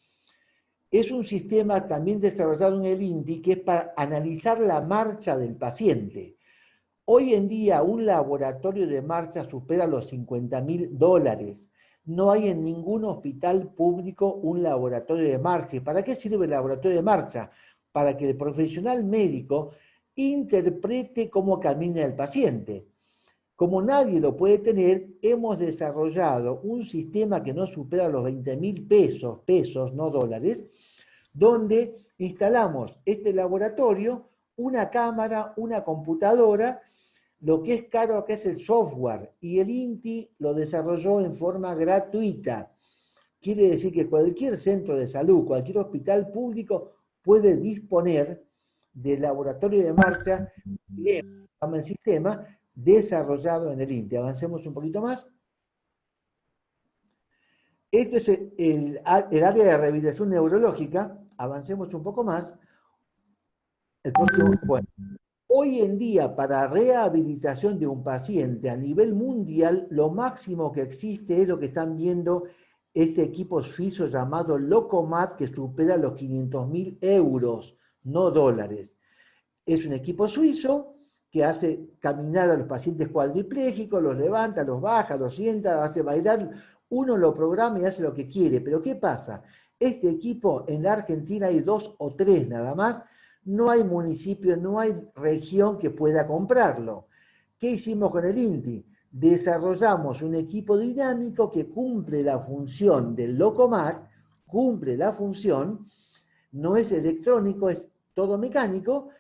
es un sistema también desarrollado en el INDI que es para analizar la marcha del paciente. Hoy en día un laboratorio de marcha supera los 50 mil dólares. No hay en ningún hospital público un laboratorio de marcha. ¿Y para qué sirve el laboratorio de marcha? Para que el profesional médico interprete cómo camina el paciente. Como nadie lo puede tener, hemos desarrollado un sistema que no supera los 20 mil pesos, pesos, no dólares, donde instalamos este laboratorio, una cámara, una computadora, lo que es caro acá es el software, y el INTI lo desarrolló en forma gratuita. Quiere decir que cualquier centro de salud, cualquier hospital público puede disponer del laboratorio de marcha, el sistema, desarrollado en el INTE. Avancemos un poquito más. Este es el, área de rehabilitación neurológica. Avancemos un poco más. Bueno, hoy en día para rehabilitación de un paciente a nivel mundial, lo máximo que existe es lo que están viendo este equipo suizo llamado Locomat, que supera los 500 mil euros, no dólares. Es un equipo suizo que hace caminar a los pacientes cuadriplégicos, los levanta, los baja, los sienta, hace bailar, uno lo programa y hace lo que quiere. Pero ¿qué pasa? Este equipo en la Argentina hay dos o tres nada más, no hay municipio, no hay región que pueda comprarlo. ¿Qué hicimos con el INTI? Desarrollamos un equipo dinámico que cumple la función del Locomat, cumple la función, no es electrónico, es todo mecánico,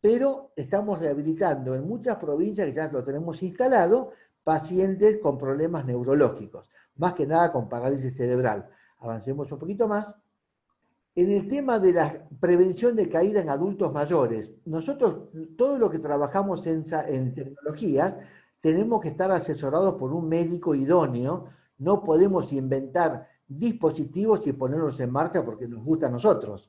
pero estamos rehabilitando en muchas provincias que ya lo tenemos instalado, pacientes con problemas neurológicos, más que nada con parálisis cerebral. Avancemos un poquito más. En el tema de la prevención de caída en adultos mayores, nosotros todo lo que trabajamos en, en tecnologías tenemos que estar asesorados por un médico idóneo, no podemos inventar dispositivos y ponerlos en marcha porque nos gusta a nosotros.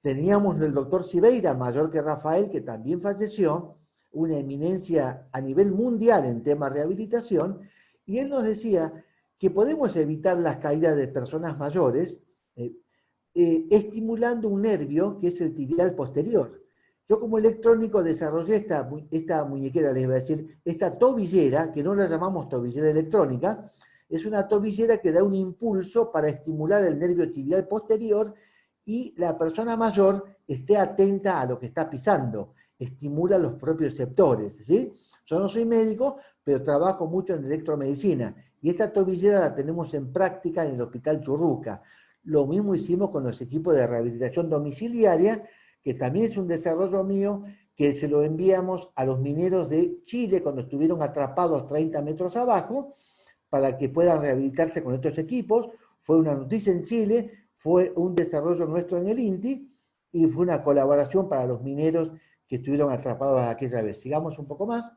Teníamos el doctor Sibeira, mayor que Rafael, que también falleció, una eminencia a nivel mundial en temas de rehabilitación, y él nos decía que podemos evitar las caídas de personas mayores eh, eh, estimulando un nervio que es el tibial posterior. Yo como electrónico desarrollé esta, esta muñequera, les voy a decir, esta tobillera, que no la llamamos tobillera electrónica, es una tobillera que da un impulso para estimular el nervio tibial posterior y la persona mayor esté atenta a lo que está pisando, estimula los propios receptores. ¿sí? Yo no soy médico, pero trabajo mucho en electromedicina y esta tobillera la tenemos en práctica en el Hospital Churruca. Lo mismo hicimos con los equipos de rehabilitación domiciliaria, que también es un desarrollo mío, que se lo enviamos a los mineros de Chile cuando estuvieron atrapados 30 metros abajo, para que puedan rehabilitarse con estos equipos. Fue una noticia en Chile, fue un desarrollo nuestro en el INTI y fue una colaboración para los mineros que estuvieron atrapados aquella vez. Sigamos un poco más.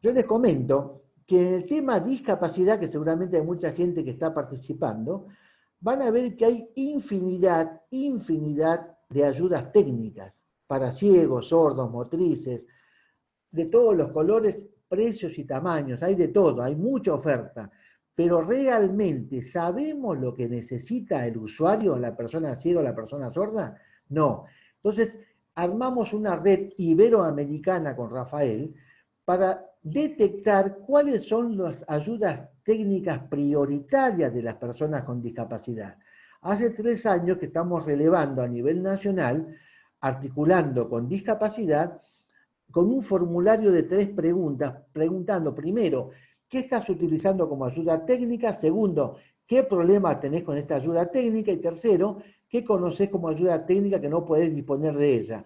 Yo les comento que en el tema discapacidad, que seguramente hay mucha gente que está participando, van a ver que hay infinidad, infinidad de ayudas técnicas para ciegos, sordos, motrices, de todos los colores, precios y tamaños, hay de todo, hay mucha oferta pero realmente sabemos lo que necesita el usuario, la persona ciega o la persona sorda? No. Entonces, armamos una red iberoamericana con Rafael para detectar cuáles son las ayudas técnicas prioritarias de las personas con discapacidad. Hace tres años que estamos relevando a nivel nacional, articulando con discapacidad, con un formulario de tres preguntas, preguntando primero, ¿Qué estás utilizando como ayuda técnica? Segundo, ¿qué problema tenés con esta ayuda técnica? Y tercero, ¿qué conoces como ayuda técnica que no podés disponer de ella?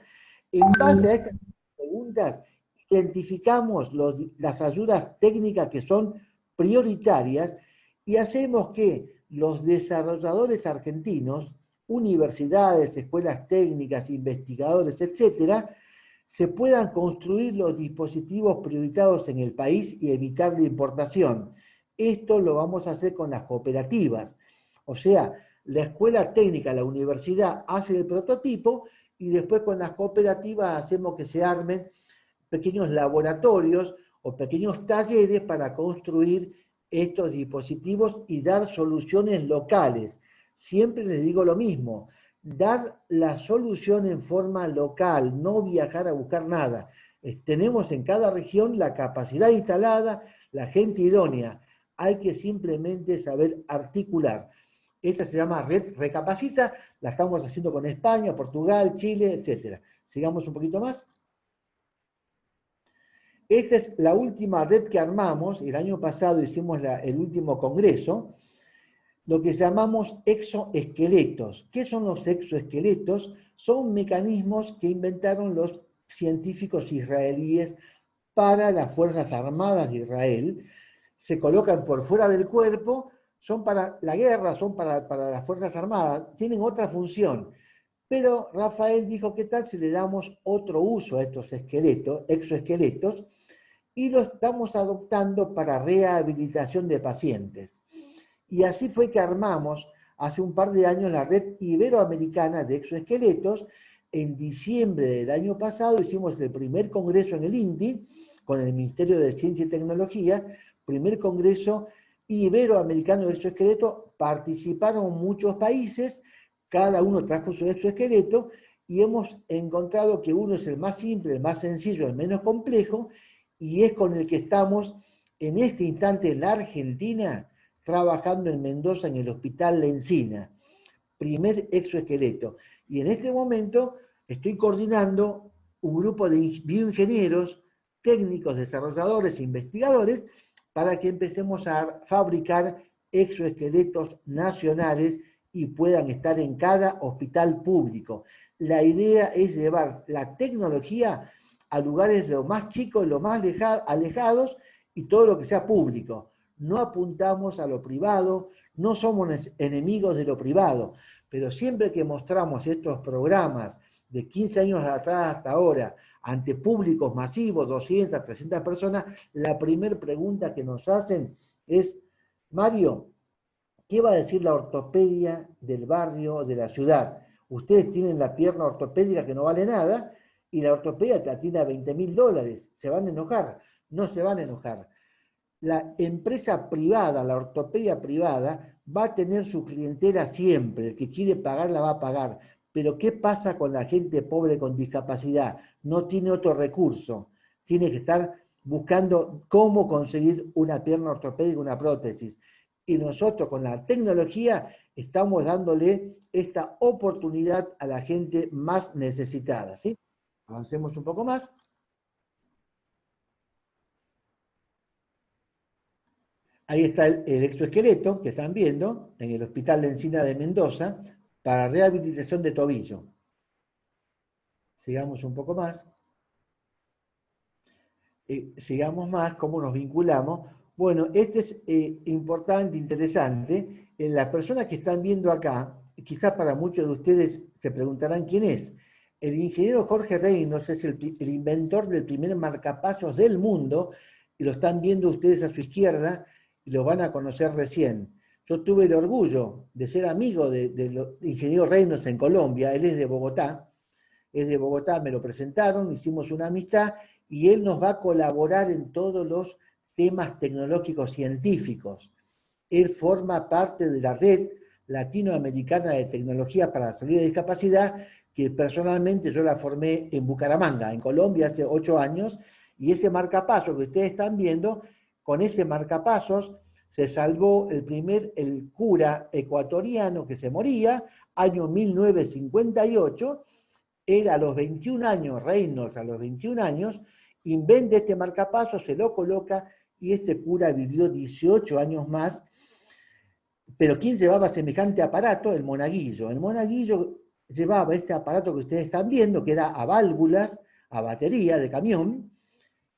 En base a estas preguntas, identificamos las ayudas técnicas que son prioritarias y hacemos que los desarrolladores argentinos, universidades, escuelas técnicas, investigadores, etcétera, se puedan construir los dispositivos prioritarios en el país y evitar la importación. Esto lo vamos a hacer con las cooperativas. O sea, la escuela técnica, la universidad hace el prototipo y después con las cooperativas hacemos que se armen pequeños laboratorios o pequeños talleres para construir estos dispositivos y dar soluciones locales. Siempre les digo lo mismo, dar la solución en forma local, no viajar a buscar nada. Tenemos en cada región la capacidad instalada, la gente idónea. Hay que simplemente saber articular. Esta se llama Red Recapacita, la estamos haciendo con España, Portugal, Chile, etc. Sigamos un poquito más. Esta es la última red que armamos, el año pasado hicimos el último congreso, lo que llamamos exoesqueletos. ¿Qué son los exoesqueletos? Son mecanismos que inventaron los científicos israelíes para las Fuerzas Armadas de Israel. Se colocan por fuera del cuerpo, son para la guerra, son para, las Fuerzas Armadas, tienen otra función. Pero Rafael dijo, ¿qué tal si le damos otro uso a estos esqueletos, exoesqueletos? Y lo estamos adoptando para rehabilitación de pacientes. Y así fue que armamos hace un par de años la red iberoamericana de exoesqueletos. En diciembre del año pasado hicimos el primer congreso en el INDI con el Ministerio de Ciencia y Tecnología, primer congreso iberoamericano de exoesqueleto, participaron muchos países, cada uno trajo su exoesqueleto y hemos encontrado que uno es el más simple, el más sencillo, el menos complejo, y es con el que estamos en este instante en la Argentina trabajando en Mendoza en el Hospital La Encina, primer exoesqueleto. Y en este momento estoy coordinando un grupo de bioingenieros, técnicos, desarrolladores investigadores para que empecemos a fabricar exoesqueletos nacionales y puedan estar en cada hospital público. La idea es llevar la tecnología a lugares lo más chicos, lo más alejados y todo lo que sea público. No apuntamos a lo privado, no somos enemigos de lo privado, pero siempre que mostramos estos programas de 15 años atrás hasta ahora, ante públicos masivos, 200, 300 personas, la primera pregunta que nos hacen es, Mario, ¿qué va a decir la ortopedia del barrio, de la ciudad? Ustedes tienen la pierna ortopédica que no vale nada, y la ortopedia te atiende a 20 mil dólares. ¿Se van a enojar? No se van a enojar. La empresa privada, la ortopedia privada, va a tener su clientela siempre. El que quiere pagar la va a pagar. Pero ¿qué pasa con la gente pobre con discapacidad? No tiene otro recurso. Tiene que estar buscando cómo conseguir una pierna ortopédica, una prótesis. Y nosotros con la tecnología estamos dándole esta oportunidad a la gente más necesitada. ¿sí? Avancemos un poco más. Ahí está el, exoesqueleto que están viendo en el Hospital de Encina de Mendoza para rehabilitación de tobillo. Sigamos un poco más. Eh, sigamos más, cómo nos vinculamos. Bueno, este es eh, importante, interesante. En las personas que están viendo acá, quizás para muchos de ustedes se preguntarán quién es. El ingeniero Jorge Reynos es el, inventor del primer marcapasos del mundo, y lo están viendo ustedes a su izquierda, y lo van a conocer recién. Yo tuve el orgullo de ser amigo del de, ingeniero Reynos en Colombia, él es de Bogotá, es de Bogotá, me lo presentaron, hicimos una amistad, y él nos va a colaborar en todos los temas tecnológicos científicos. Él forma parte de la red latinoamericana de tecnología para la salud de discapacidad, que personalmente yo la formé en Bucaramanga, en Colombia, hace ocho años, y ese marcapasos que ustedes están viendo, con ese marcapasos se salvó el primer, el cura ecuatoriano que se moría, año 1958, era a los 21 años, Reynolds a los 21 años, inventa este marcapasos, se lo coloca, y este cura vivió 18 años más, pero ¿quién llevaba semejante aparato? El monaguillo. El monaguillo llevaba este aparato que ustedes están viendo, que era a válvulas, a batería de camión,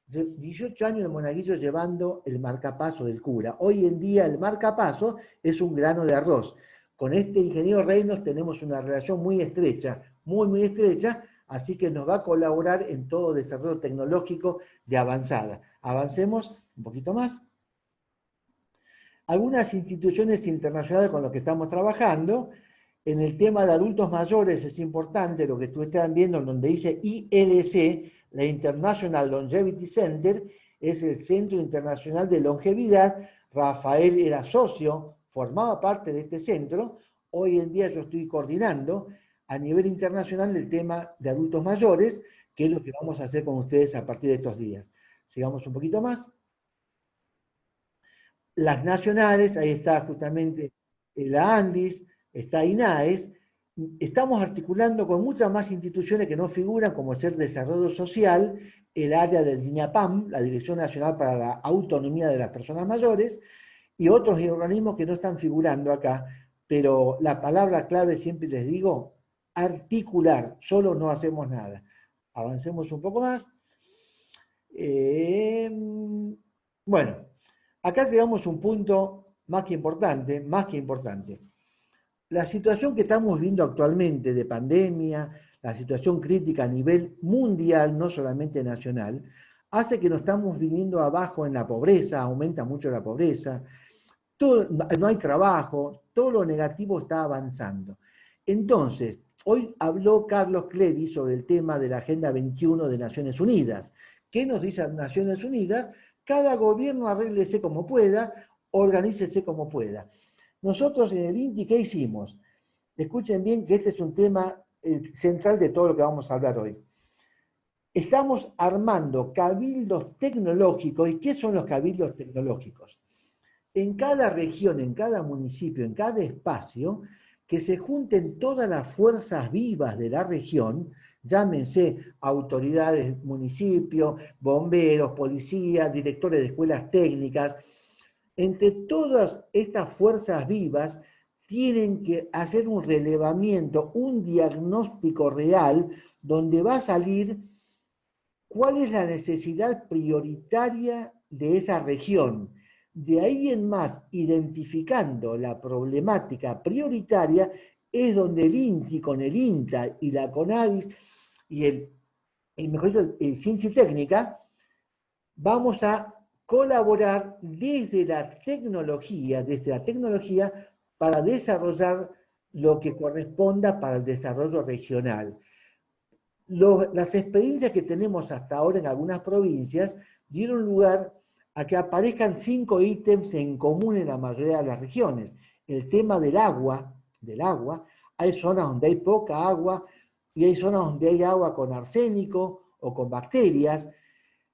18 años de monaguillo llevando el marcapaso del cura. Hoy en día el marcapaso es un grano de arroz. Con este ingeniero Reinos tenemos una relación muy estrecha, muy, muy estrecha, así que nos va a colaborar en todo desarrollo tecnológico de avanzada. Avancemos un poquito más. Algunas instituciones internacionales con las que estamos trabajando, En el tema de adultos mayores es importante lo que tú estás viendo, donde dice ILC, la International Longevity Center, es el Centro Internacional de Longevidad. Rafael era socio, formaba parte de este centro. Hoy en día yo estoy coordinando a nivel internacional el tema de adultos mayores, que es lo que vamos a hacer con ustedes a partir de estos días. Sigamos un poquito más. Las nacionales, ahí está justamente la ANDIS, está INAES, estamos articulando con muchas más instituciones que no figuran, como ser Desarrollo Social, el área del DINAPAM, la Dirección Nacional para la Autonomía de las Personas Mayores, y otros organismos que no están figurando acá, pero la palabra clave siempre les digo, articular, solo no hacemos nada. Avancemos un poco más. Eh, bueno, acá llegamos a un punto más que importante, más que importante. La situación que estamos viendo actualmente de pandemia, la situación crítica a nivel mundial, no solamente nacional, hace que nos estamos viniendo abajo en la pobreza, aumenta mucho la pobreza, no hay trabajo, todo lo negativo está avanzando. Entonces, hoy habló Carlos Clery sobre el tema de la Agenda 21 de Naciones Unidas. ¿Qué nos dice Naciones Unidas? Cada gobierno arréglese como pueda, organícese como pueda. Nosotros en el INTI, ¿qué hicimos? Escuchen bien que este es un tema central de todo lo que vamos a hablar hoy. Estamos armando cabildos tecnológicos. ¿Y qué son los cabildos tecnológicos? En cada región, en cada municipio, en cada espacio, que se junten todas las fuerzas vivas de la región, llámense autoridades, municipios, bomberos, policías, directores de escuelas técnicas, entre todas estas fuerzas vivas tienen que hacer un relevamiento, un diagnóstico real, donde va a salir cuál es la necesidad prioritaria de esa región. De ahí en más, identificando la problemática prioritaria, es donde el INTI con el INTA y la CONADIS y el, mejor dicho, el Ciencia y Técnica, vamos a colaborar desde la tecnología, desde la tecnología para desarrollar lo que corresponda para el desarrollo regional. las experiencias que tenemos hasta ahora en algunas provincias dieron lugar a que aparezcan cinco ítems en común en la mayoría de las regiones. El tema del agua, del agua, hay zonas donde hay poca agua y hay zonas donde hay agua con arsénico o con bacterias.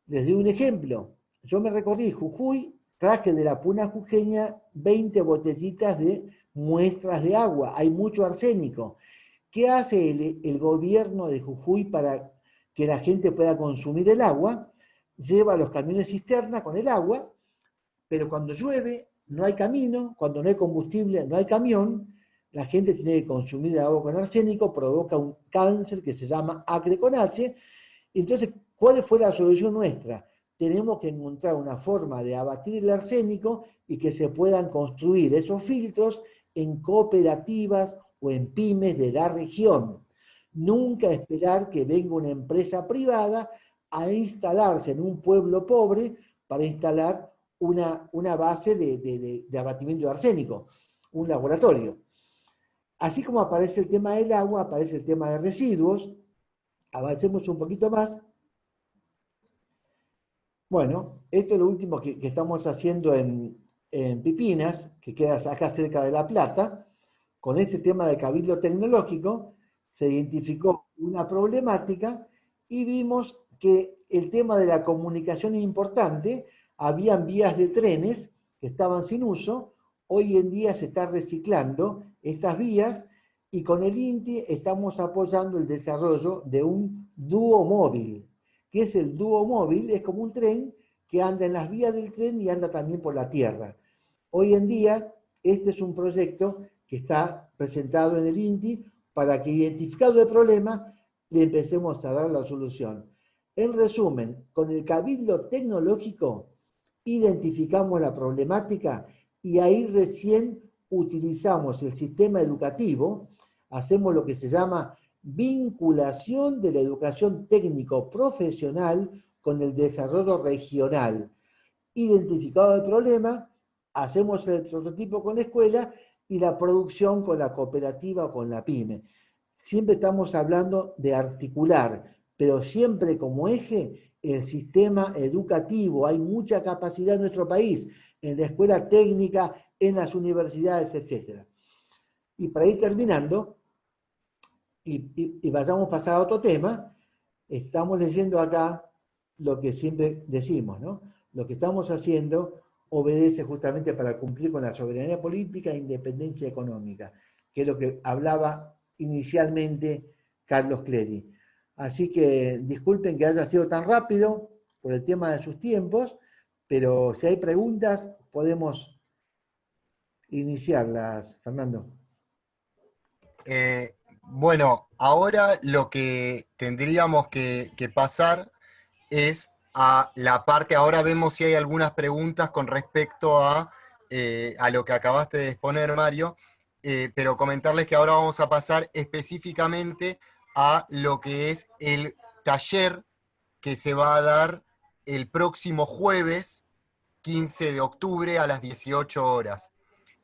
Les doy un ejemplo. Yo me recorrí Jujuy traje de la puna jujeña 20 botellitas de muestras de agua, hay mucho arsénico. ¿Qué hace el, gobierno de Jujuy para que la gente pueda consumir el agua? Lleva los camiones cisterna con el agua, pero cuando llueve no hay camino, cuando no hay combustible no hay camión, la gente tiene que consumir agua con arsénico, provoca un cáncer que se llama acre con H. Entonces, ¿cuál fue la solución nuestra? Tenemos que encontrar una forma de abatir el arsénico y que se puedan construir esos filtros en cooperativas o en pymes de la región. Nunca esperar que venga una empresa privada a instalarse en un pueblo pobre para instalar una, una base de, de abatimiento de arsénico, un laboratorio. Así como aparece el tema del agua, aparece el tema de residuos. Avancemos un poquito más. Bueno, esto es lo último que, estamos haciendo en, Pipinas, que queda acá cerca de La Plata. Con este tema de cabildo tecnológico se identificó una problemática y vimos que el tema de la comunicación es importante. Habían vías de trenes que estaban sin uso. Hoy en día se está reciclando estas vías y con el INTI estamos apoyando el desarrollo de un dúo móvil que es el dúo móvil, es como un tren que anda en las vías del tren y anda también por la tierra. Hoy en día, este es un proyecto que está presentado en el INTI para que identificado el problema, le empecemos a dar la solución. En resumen, con el cabildo tecnológico identificamos la problemática y ahí recién utilizamos el sistema educativo, hacemos lo que se llama vinculación de la educación técnico-profesional con el desarrollo regional. Identificado el problema, hacemos el prototipo con la escuela y la producción con la cooperativa o con la pyme. Siempre estamos hablando de articular, pero siempre como eje el sistema educativo. Hay mucha capacidad en nuestro país, en la escuela técnica, en las universidades, etc. Y para ir terminando, y, vayamos a pasar a otro tema, estamos leyendo acá lo que siempre decimos, ¿no? Lo que estamos haciendo obedece justamente para cumplir con la soberanía política e independencia económica, que es lo que hablaba inicialmente Carlos Clery. Así que disculpen que haya sido tan rápido por el tema de sus tiempos, pero si hay preguntas podemos iniciarlas, Fernando. Eh, bueno, ahora lo que tendríamos que, pasar es a la parte, ahora vemos si hay algunas preguntas con respecto a, eh, a lo que acabaste de exponer, Mario, eh, pero comentarles que ahora vamos a pasar específicamente a lo que es el taller que se va a dar el próximo jueves, 15 de octubre, a las 18 horas.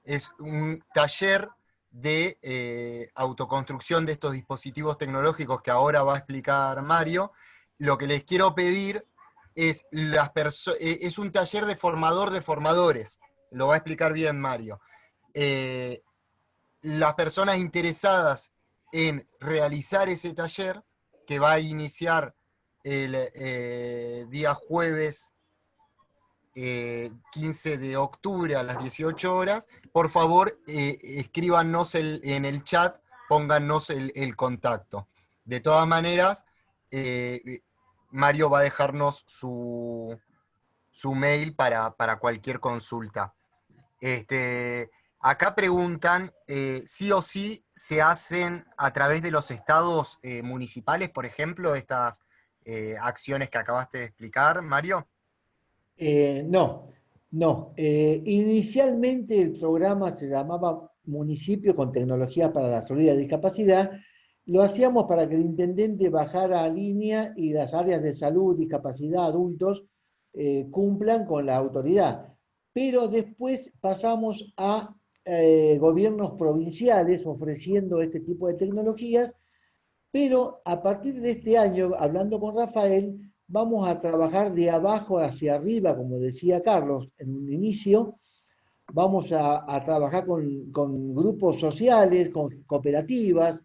Es un taller de eh, autoconstrucción de estos dispositivos tecnológicos que ahora va a explicar Mario, lo que les quiero pedir es, las eh, es un taller de formador de formadores, lo va a explicar bien Mario. Eh, las personas interesadas en realizar ese taller, que va a iniciar el día jueves 15 de octubre a las 18 horas, por favor, eh, escríbanos en el chat, pónganos el, contacto. De todas maneras, eh, Mario va a dejarnos su, su mail para, cualquier consulta. Este, acá preguntan, eh, ¿sí o sí se hacen a través de los estados municipales, por ejemplo, estas acciones que acabaste de explicar, Mario? No, no, eh, inicialmente el programa se llamaba Municipio con Tecnología para la y la Discapacidad. Lo hacíamos para que el intendente bajara a línea y las áreas de salud, discapacidad, adultos, eh, cumplan con la autoridad. Pero después pasamos a eh, gobiernos provinciales ofreciendo este tipo de tecnologías, pero a partir de este año, hablando con Rafael, vamos a trabajar de abajo hacia arriba, como decía Carlos en un inicio, vamos a, trabajar con, grupos sociales, con cooperativas,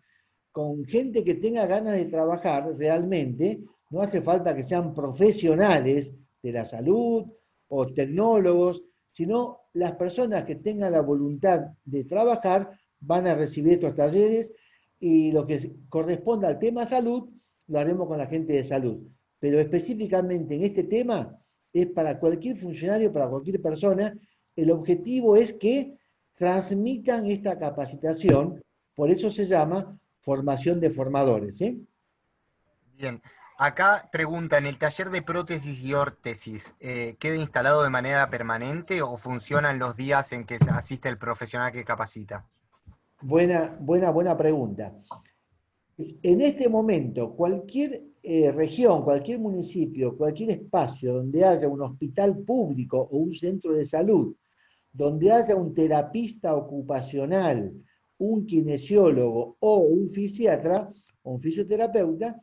con gente que tenga ganas de trabajar realmente, no hace falta que sean profesionales de la salud o tecnólogos, sino las personas que tengan la voluntad de trabajar van a recibir estos talleres y lo que corresponda al tema salud lo haremos con la gente de salud pero específicamente en este tema es para cualquier funcionario, para cualquier persona, el objetivo es que transmitan esta capacitación, por eso se llama formación de formadores. ¿eh? Bien, acá preguntan, ¿el taller de prótesis y órtesis eh, queda instalado de manera permanente o funcionan los días en que asiste el profesional que capacita? Buena, buena, buena pregunta. En este momento, cualquier eh, región, cualquier municipio, cualquier espacio donde haya un hospital público o un centro de salud, donde haya un terapista ocupacional, un kinesiólogo o un fisiatra o un fisioterapeuta,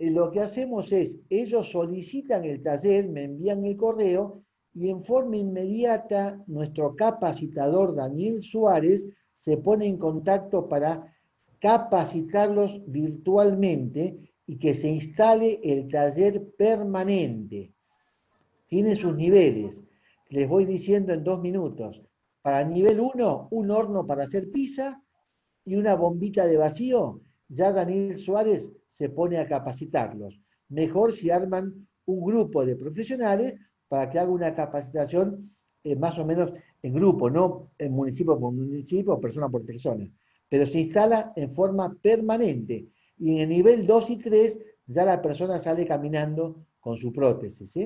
eh, lo que hacemos es, ellos solicitan el taller, me envían el correo y en forma inmediata nuestro capacitador Daniel Suárez se pone en contacto para capacitarlos virtualmente y que se instale el taller permanente. Tiene sus niveles. Les voy diciendo en dos minutos. Para nivel 1, un horno para hacer pizza y una bombita de vacío. Ya Daniel Suárez se pone a capacitarlos. Mejor si arman un grupo de profesionales para que haga una capacitación eh, más o menos en grupo, no en municipio por municipio persona por persona, pero se instala en forma permanente y en el nivel 2 y 3 ya la persona sale caminando con su prótesis.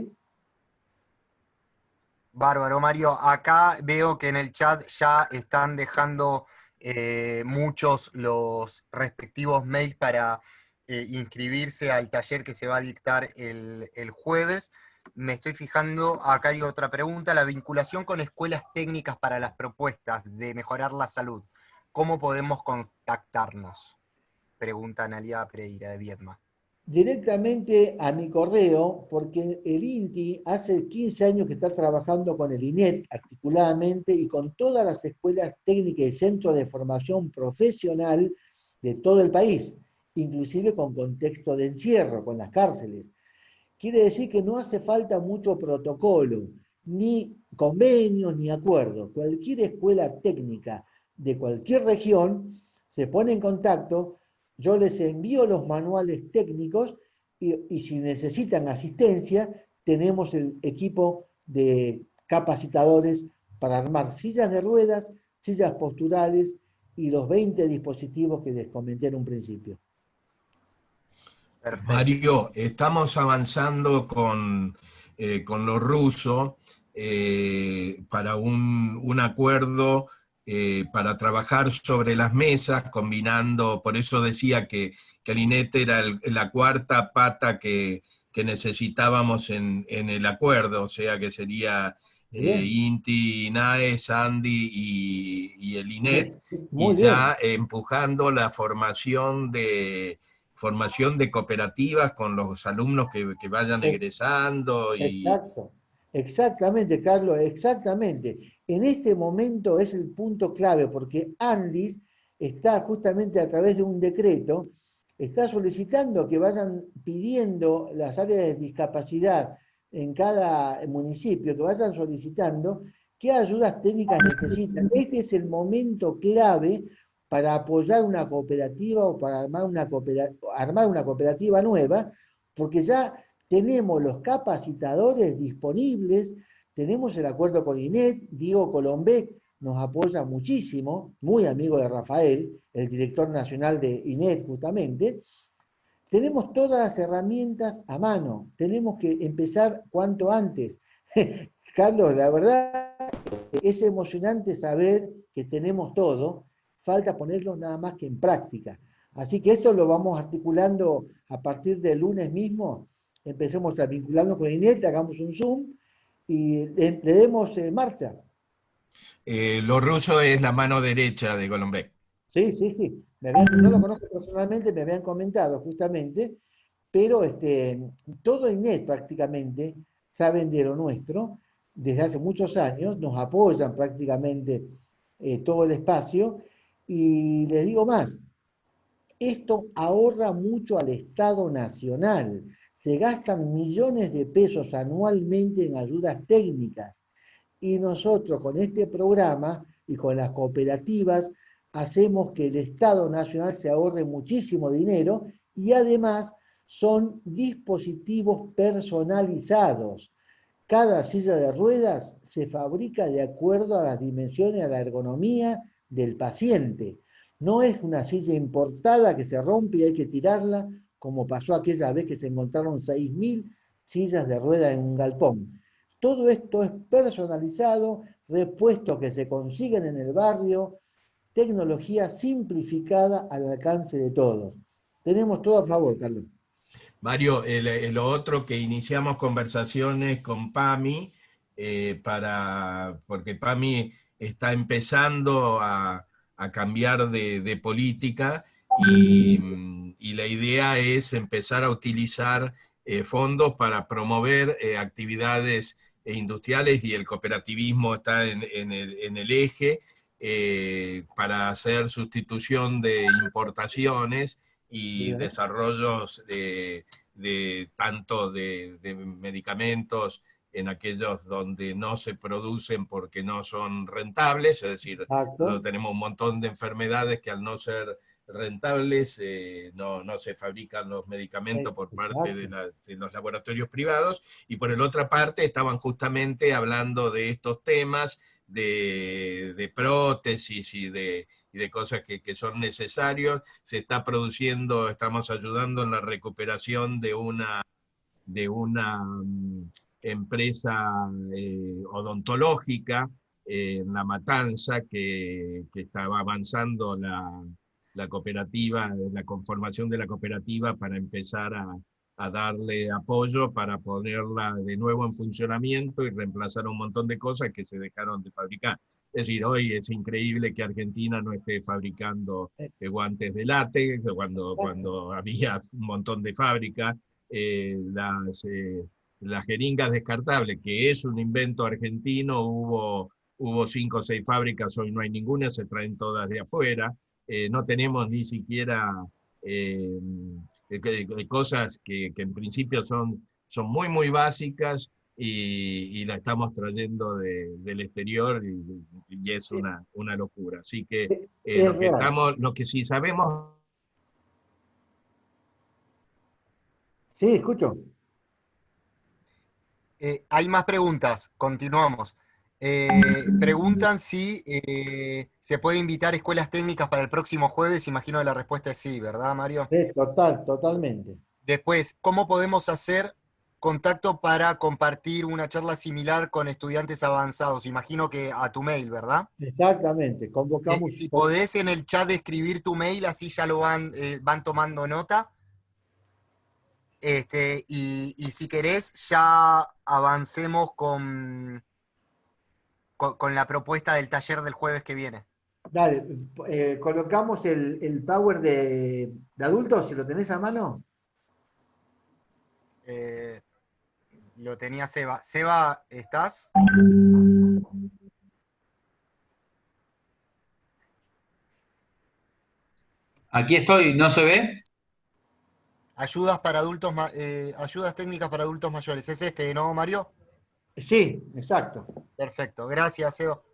Bárbaro, Mario. Acá veo que en el chat ya están dejando eh, muchos los respectivos mails para eh, inscribirse al taller que se va a dictar el, jueves. me estoy fijando, acá hay otra pregunta, la vinculación con escuelas técnicas para las propuestas de mejorar la salud. ¿Cómo podemos contactarnos? Pregunta Analia Pereira de Viedma. Directamente a mi correo, porque el INTI hace 15 años que está trabajando con el INET articuladamente y con todas las escuelas técnicas y centros de formación profesional de todo el país, inclusive con contexto de encierro, con las cárceles. Quiere decir que no hace falta mucho protocolo, ni convenios, ni acuerdos. Cualquier escuela técnica de cualquier región se pone en contacto, yo les envío los manuales técnicos y, si necesitan asistencia, tenemos el equipo de capacitadores para armar sillas de ruedas, sillas posturales y los 20 dispositivos que les comenté en un principio. Mario, estamos avanzando con, eh, con los rusos eh, para un, acuerdo eh, para trabajar sobre las mesas, combinando, por eso decía que, que el INET era la cuarta pata que, necesitábamos en, el acuerdo, o sea que sería Inti, INAE, Sandy y, el INET, y ya empujando la formación de formación de cooperativas con los alumnos que, vayan egresando. Y... Exacto, exactamente, Carlos, exactamente. En este momento es el punto clave, porque Andis está justamente a través de un decreto, está solicitando que vayan pidiendo las áreas de discapacidad en cada municipio, que vayan solicitando qué ayudas técnicas necesitan. Este es el momento clave para apoyar una cooperativa o para armar una armar una cooperativa nueva, porque ya tenemos los capacitadores disponibles, tenemos el acuerdo con INET, Diego Colombé nos apoya muchísimo, muy amigo de Rafael, el director nacional de INET justamente, tenemos todas las herramientas a mano, tenemos que empezar cuanto antes. *laughs* Carlos, la verdad es emocionante saber que tenemos todo, falta ponerlo nada más que en práctica. Así que esto lo vamos articulando a partir del lunes mismo, empecemos a vincularnos con INET, hagamos un Zoom y le, demos eh, marcha. Eh, lo ruso es la mano derecha de Golombek. Sí, sí, sí. no lo conozco personalmente, me habían comentado justamente, pero este, todo INET prácticamente saben de lo nuestro, desde hace muchos años, nos apoyan prácticamente eh, todo el espacio, y les digo más, esto ahorra mucho al Estado Nacional. Se gastan millones de pesos anualmente en ayudas técnicas. Y nosotros con este programa y con las cooperativas hacemos que el Estado Nacional se ahorre muchísimo dinero y además son dispositivos personalizados. Cada silla de ruedas se fabrica de acuerdo a las dimensiones, a la ergonomía del paciente. No es una silla importada que se rompe y hay que tirarla, como pasó aquella vez que se encontraron 6.000 sillas de rueda en un galpón. Todo esto es personalizado, repuestos que se consiguen en el barrio, tecnología simplificada al alcance de todos. Tenemos todo a favor, Carlos. Mario, lo otro que iniciamos conversaciones con PAMI, eh, para, porque PAMI está empezando a, cambiar de, política y, la idea es empezar a utilizar eh, fondos para promover eh, actividades industriales y el cooperativismo está en, el, eje eh, para hacer sustitución de importaciones y desarrollos de, tanto de medicamentos en aquellos donde no se producen porque no son rentables, es decir, tenemos un montón de enfermedades que al no ser rentables eh, no, se fabrican los medicamentos por parte de, los laboratorios privados, y por el otra parte estaban justamente hablando de estos temas, de, prótesis y de, de cosas que, que, son necesarios. Se está produciendo, estamos ayudando en la recuperación de una, de una mm, empresa eh, odontológica en La Matanza que, estaba avanzando la, cooperativa, la conformación de la cooperativa para empezar a, a darle apoyo para ponerla de nuevo en funcionamiento y reemplazar un montón de cosas que se dejaron de fabricar. Es decir, hoy es increíble que Argentina no esté fabricando eh, guantes de látex, cuando, cuando había un montón de fábricas, eh, las, eh, las jeringas descartables, que es un invento argentino, hubo, hubo cinco o seis fábricas, hoy no hay ninguna, se traen todas de afuera, no tenemos ni siquiera de, cosas que, en principio son, son muy, muy básicas y, la estamos trayendo del exterior y, es una, una, locura. Así que, eh, lo, que estamos, lo que sí sabemos... Sí, escucho. Eh, hay más preguntas, continuamos. Eh, preguntan si eh, se puede invitar escuelas técnicas para el próximo jueves. Imagino que la respuesta es sí, ¿verdad, Mario? Sí, total, totalmente. Después, ¿cómo podemos hacer contacto para compartir una charla similar con estudiantes avanzados? Imagino que a tu mail, ¿verdad? Exactamente, convocamos. Eh, si podés en el chat escribir tu mail, así ya lo van, van tomando nota. Este, y si querés, ya avancemos con con, la propuesta del taller del jueves que viene. Dale, eh, colocamos el, power de, adultos, si lo tenés a mano. Eh, lo tenía Seba. Seba, ¿estás? Aquí estoy, ¿no se ve? Ayudas para adultos, eh, ayudas técnicas para adultos mayores. ¿Es este, no, Mario? Sí, exacto. Perfecto, gracias, Eo.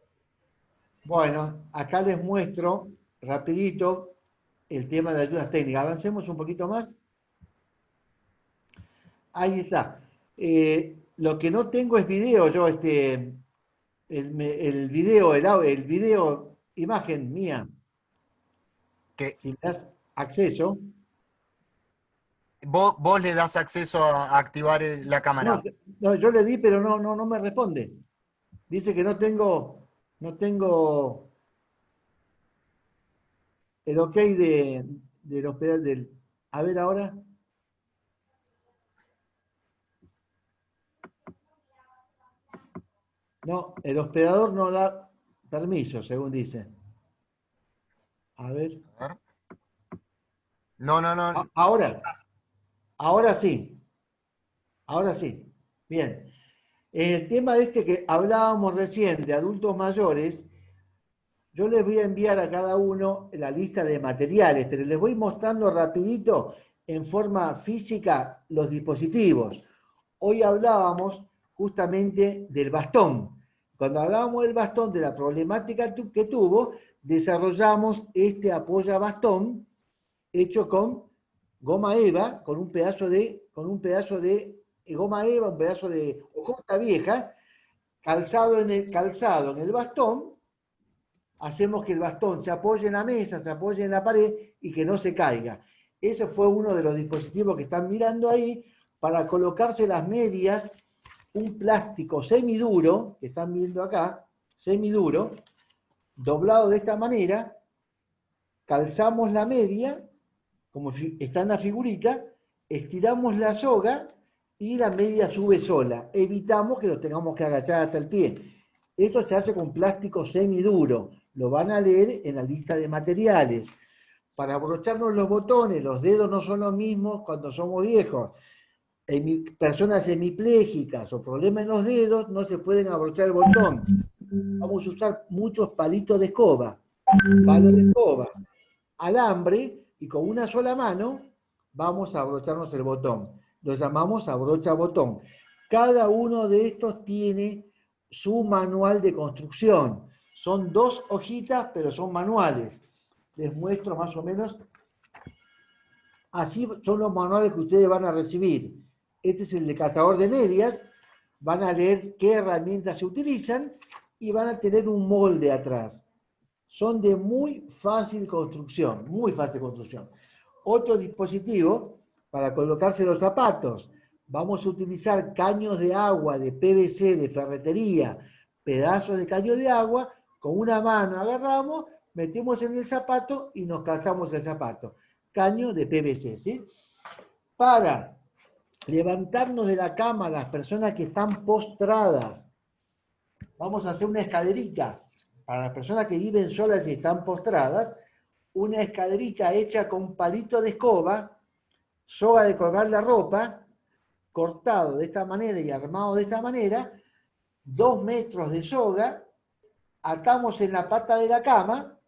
Bueno, acá les muestro rapidito el tema de ayudas técnicas. Avancemos un poquito más. Ahí está. Eh, lo que no tengo es video, yo este, el, el video, el, el video, imagen mía. que Si me das acceso. Vos, le das acceso a, activar la cámara. No, yo le di, pero no, no, no me responde. Dice que no tengo, no tengo el ok de, del hospital del. A ver ahora. No, el hospedador no da permiso, según dice. A ver. No, no, no. Ahora. Ahora sí. Ahora sí. Bien. El tema de este que hablábamos recién de adultos mayores, yo les voy a enviar a cada uno la lista de materiales, pero les voy mostrando rapidito en forma física los dispositivos. Hoy hablábamos justamente del bastón. Cuando hablábamos del bastón, de la problemática que tuvo, desarrollamos este apoya bastón hecho con goma eva con un pedazo de, con un pedazo de goma eva, un pedazo de hojota vieja, calzado en el, calzado en el bastón, hacemos que el bastón se apoye en la mesa, se apoye en la pared y que no se caiga. Ese fue uno de los dispositivos que están mirando ahí para colocarse las medias, un plástico semiduro, que están viendo acá, semiduro, doblado de esta manera, calzamos la media como está en la figurita, estiramos la soga y la media sube sola. Evitamos que lo tengamos que agachar hasta el pie. Esto se hace con plástico semiduro. Lo van a leer en la lista de materiales. Para abrocharnos los botones, los dedos no son los mismos cuando somos viejos. En personas hemiplégicas o problemas en los dedos no se pueden abrochar el botón. Vamos a usar muchos palitos de escoba. Palo de escoba. Alambre y con una sola mano vamos a abrocharnos el botón. Lo llamamos abrocha botón. Cada uno de estos tiene su manual de construcción. Son dos hojitas, pero son manuales. Les muestro más o menos. Así son los manuales que ustedes van a recibir. Este es el de cazador de medias. Van a leer qué herramientas se utilizan y van a tener un molde atrás son de muy fácil construcción, muy fácil construcción. Otro dispositivo para colocarse los zapatos. Vamos a utilizar caños de agua de PVC, de ferretería, pedazos de caño de agua, con una mano agarramos, metemos en el zapato y nos calzamos el zapato. Caño de PVC, ¿sí? Para levantarnos de la cama las personas que están postradas. Vamos a hacer una escalerita para las personas que viven solas y están postradas, una escalerita hecha con palito de escoba, soga de colgar la ropa, cortado de esta manera y armado de esta manera, dos metros de soga, atamos en la pata de la cama,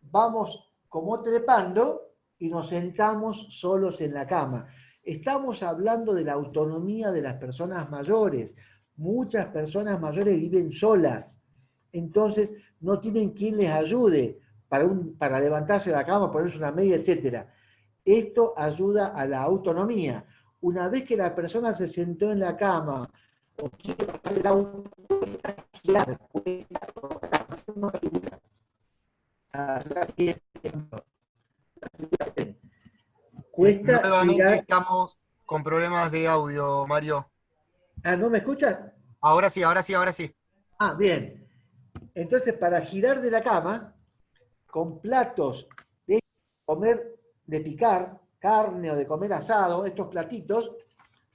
vamos como trepando y nos sentamos solos en la cama. Estamos hablando de la autonomía de las personas mayores. Muchas personas mayores viven solas. Entonces no tienen quien les ayude para, para levantarse de la cama, ponerse una media, etc. Esto ayuda a la autonomía. Una vez que la persona se sentó en la cama o quiere bajar el auto, Cuesta Nuevamente estamos con problemas de audio, Mario. Ah, ¿no me escuchas? Ahora sí, ahora sí, ahora sí. Ah, bien. Entonces, para girar de la cama, con platos de comer, de picar carne o de comer asado, estos platitos,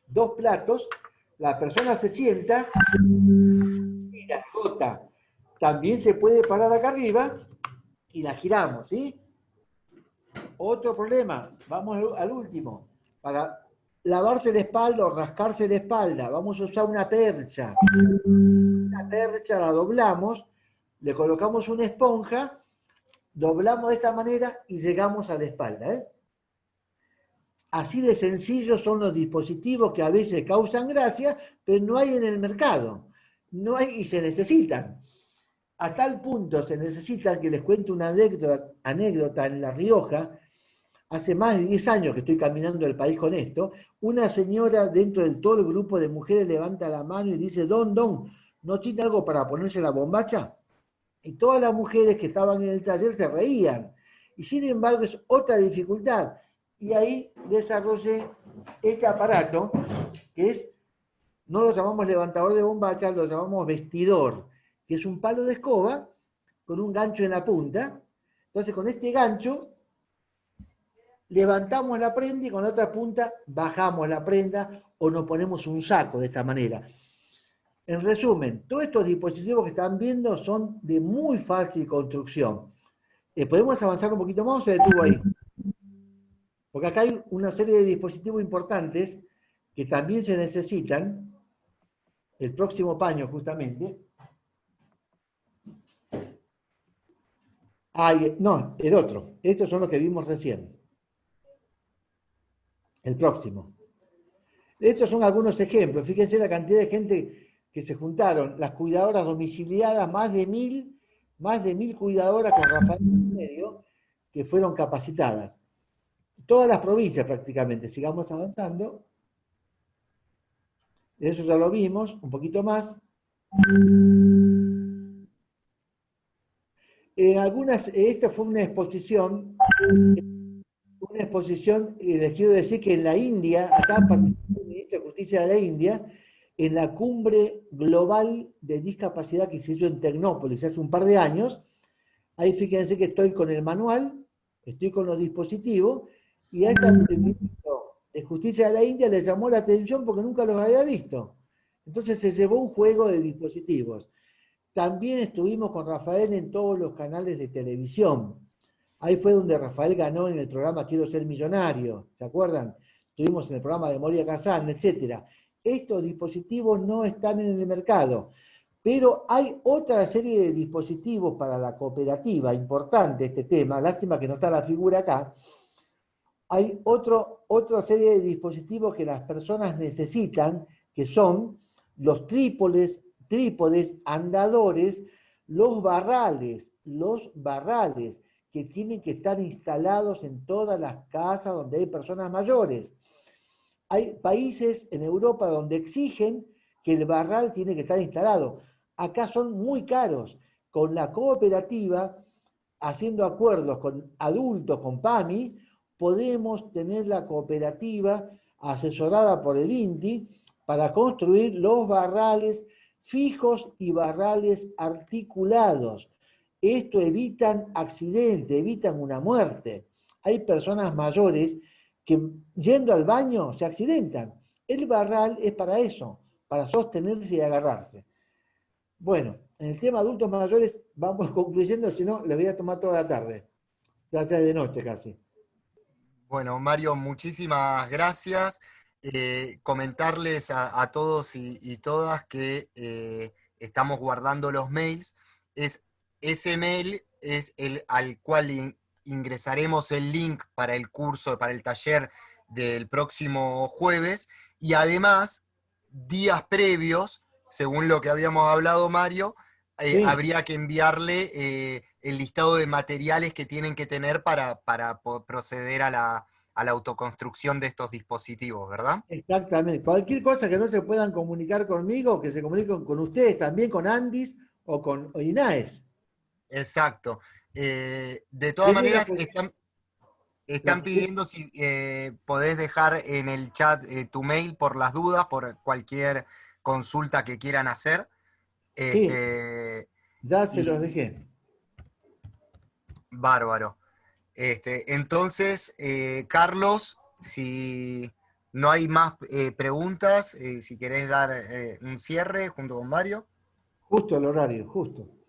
dos platos, la persona se sienta y la jota. También se puede parar acá arriba y la giramos, ¿sí? Otro problema, vamos al último. Para lavarse la espalda o rascarse la espalda, vamos a usar una percha. La percha la doblamos, le colocamos una esponja, doblamos de esta manera y llegamos a la espalda. ¿eh? Así de sencillos son los dispositivos que a veces causan gracia, pero no hay en el mercado. No hay y se necesitan. A tal punto se necesita que les cuente una anécdota, anécdota en La Rioja, hace más de 10 años que estoy caminando el país con esto, una señora dentro de todo el grupo de mujeres levanta la mano y dice, don, don, ¿no tiene algo para ponerse la bombacha? Y todas las mujeres que estaban en el taller se reían. Y sin embargo es otra dificultad. Y ahí desarrollé este aparato, que es, no lo llamamos levantador de bombacha, lo llamamos vestidor que es un palo de escoba con un gancho en la punta. Entonces con este gancho levantamos la prenda y con la otra punta bajamos la prenda o nos ponemos un saco de esta manera. En resumen, todos estos dispositivos que están viendo son de muy fácil construcción. Eh, ¿Podemos avanzar un poquito más o se detuvo ahí? Porque acá hay una serie de dispositivos importantes que también se necesitan. El próximo paño, justamente. no, el otro. Estos son los que vimos recién. El próximo. Estos son algunos ejemplos. Fíjense la cantidad de gente que se juntaron. Las cuidadoras domiciliadas, más de mil, más de mil cuidadoras con Rafael en medio, que fueron capacitadas. Todas las provincias prácticamente. Sigamos avanzando. Eso ya lo vimos, un poquito más. En algunas, esta fue una exposición, una exposición, y les quiero decir que en la India, acá participó el ministro de Justicia de la India, en la cumbre global de discapacidad que se hizo en Tecnópolis hace un par de años, ahí fíjense que estoy con el manual, estoy con los dispositivos, y a este ministro de Justicia de la India le llamó la atención porque nunca los había visto. Entonces se llevó un juego de dispositivos. También estuvimos con Rafael en todos los canales de televisión. Ahí fue donde Rafael ganó en el programa Quiero ser millonario, ¿se acuerdan? Estuvimos en el programa de Moria Kazan, etc. Estos dispositivos no están en el mercado, pero hay otra serie de dispositivos para la cooperativa, importante este tema, lástima que no está la figura acá. Hay otro, otra serie de dispositivos que las personas necesitan, que son los trípodes trípodes, andadores, los barrales, los barrales, que tienen que estar instalados en todas las casas donde hay personas mayores. Hay países en Europa donde exigen que el barral tiene que estar instalado. Acá son muy caros. Con la cooperativa, haciendo acuerdos con adultos, con PAMI, podemos tener la cooperativa asesorada por el INTI para construir los barrales fijos y barrales articulados. Esto evitan accidentes, evitan una muerte. Hay personas mayores que yendo al baño se accidentan. El barral es para eso, para sostenerse y agarrarse. Bueno, en el tema adultos mayores vamos *laughs* concluyendo, si no, le voy a tomar toda la tarde. Ya sea de noche casi. Bueno, Mario, muchísimas gracias. Eh, comentarles a, todos y, todas que eh, estamos guardando los mails. Es, ese mail es el al cual ingresaremos el link para el curso, para el taller del próximo jueves, y además, días previos, según lo que habíamos hablado, Mario, eh, habría que enviarle eh, el listado de materiales que tienen que tener para, para proceder a la, a la autoconstrucción de estos dispositivos, ¿verdad? Exactamente. Cualquier cosa que no se puedan comunicar conmigo, que se comuniquen con ustedes, también con Andis o con INAES. Exacto. Eh, de todas maneras, están, están pidiendo si eh, podés dejar en el chat eh, tu mail por las dudas, por cualquier consulta que quieran hacer. Sí, este, ya se los dejé. Bárbaro. Este, entonces, Carlos, si no hay más preguntas, si querés dar un cierre junto con Mario. Justo el horario, justo.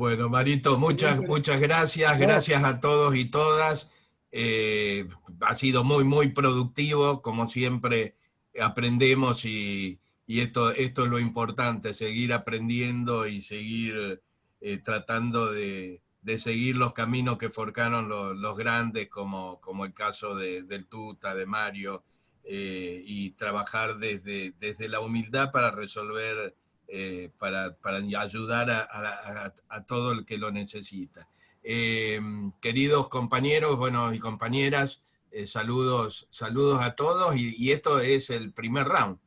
Bueno, Marito, muchas, muchas gracias. Gracias a todos y todas. Eh, ha sido muy, muy productivo. Como siempre, aprendemos y, esto, esto es lo importante, seguir aprendiendo y seguir eh, tratando de, seguir los caminos que forcaron los, grandes, como, como el caso de, del Tuta, de Mario, eh, y trabajar desde, desde la humildad para resolver eh, para, ayudar a, todo el que lo necesita. Eh, queridos compañeros, bueno, y compañeras, eh, saludos, saludos a todos y, esto es el primer round.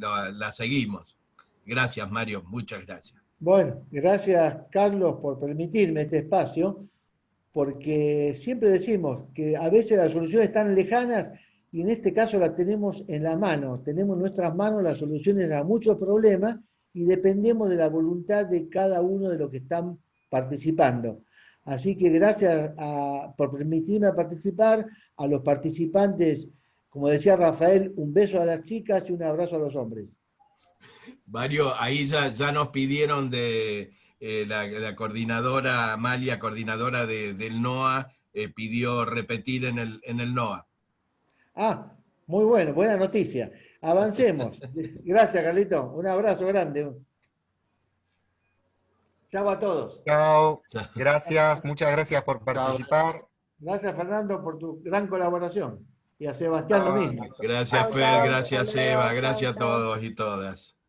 la seguimos. Gracias, Mario, muchas gracias. Bueno, gracias, Carlos, por permitirme este espacio, porque siempre decimos que a veces las soluciones están lejanas y en este caso la tenemos en la mano, tenemos en nuestras manos las soluciones a muchos problemas y dependemos de la voluntad de cada uno de los que están participando. Así que gracias por permitirme participar, a los participantes, como decía Rafael, un beso a las chicas y un abrazo a los hombres. Mario, ahí ya, ya nos pidieron de eh, la, coordinadora, Amalia, coordinadora del NOA, eh, pidió repetir en el, en el NOA. Ah, muy bueno, buena noticia. Avancemos. *laughs* Gracias, Carlito. Un abrazo grande. Chao a todos. Chao. Gracias, muchas gracias por participar. Gracias, Fernando, por tu gran colaboración. Y a Sebastián lo mismo. Gracias, Fer, gracias, Eva, gracias a todos y todas.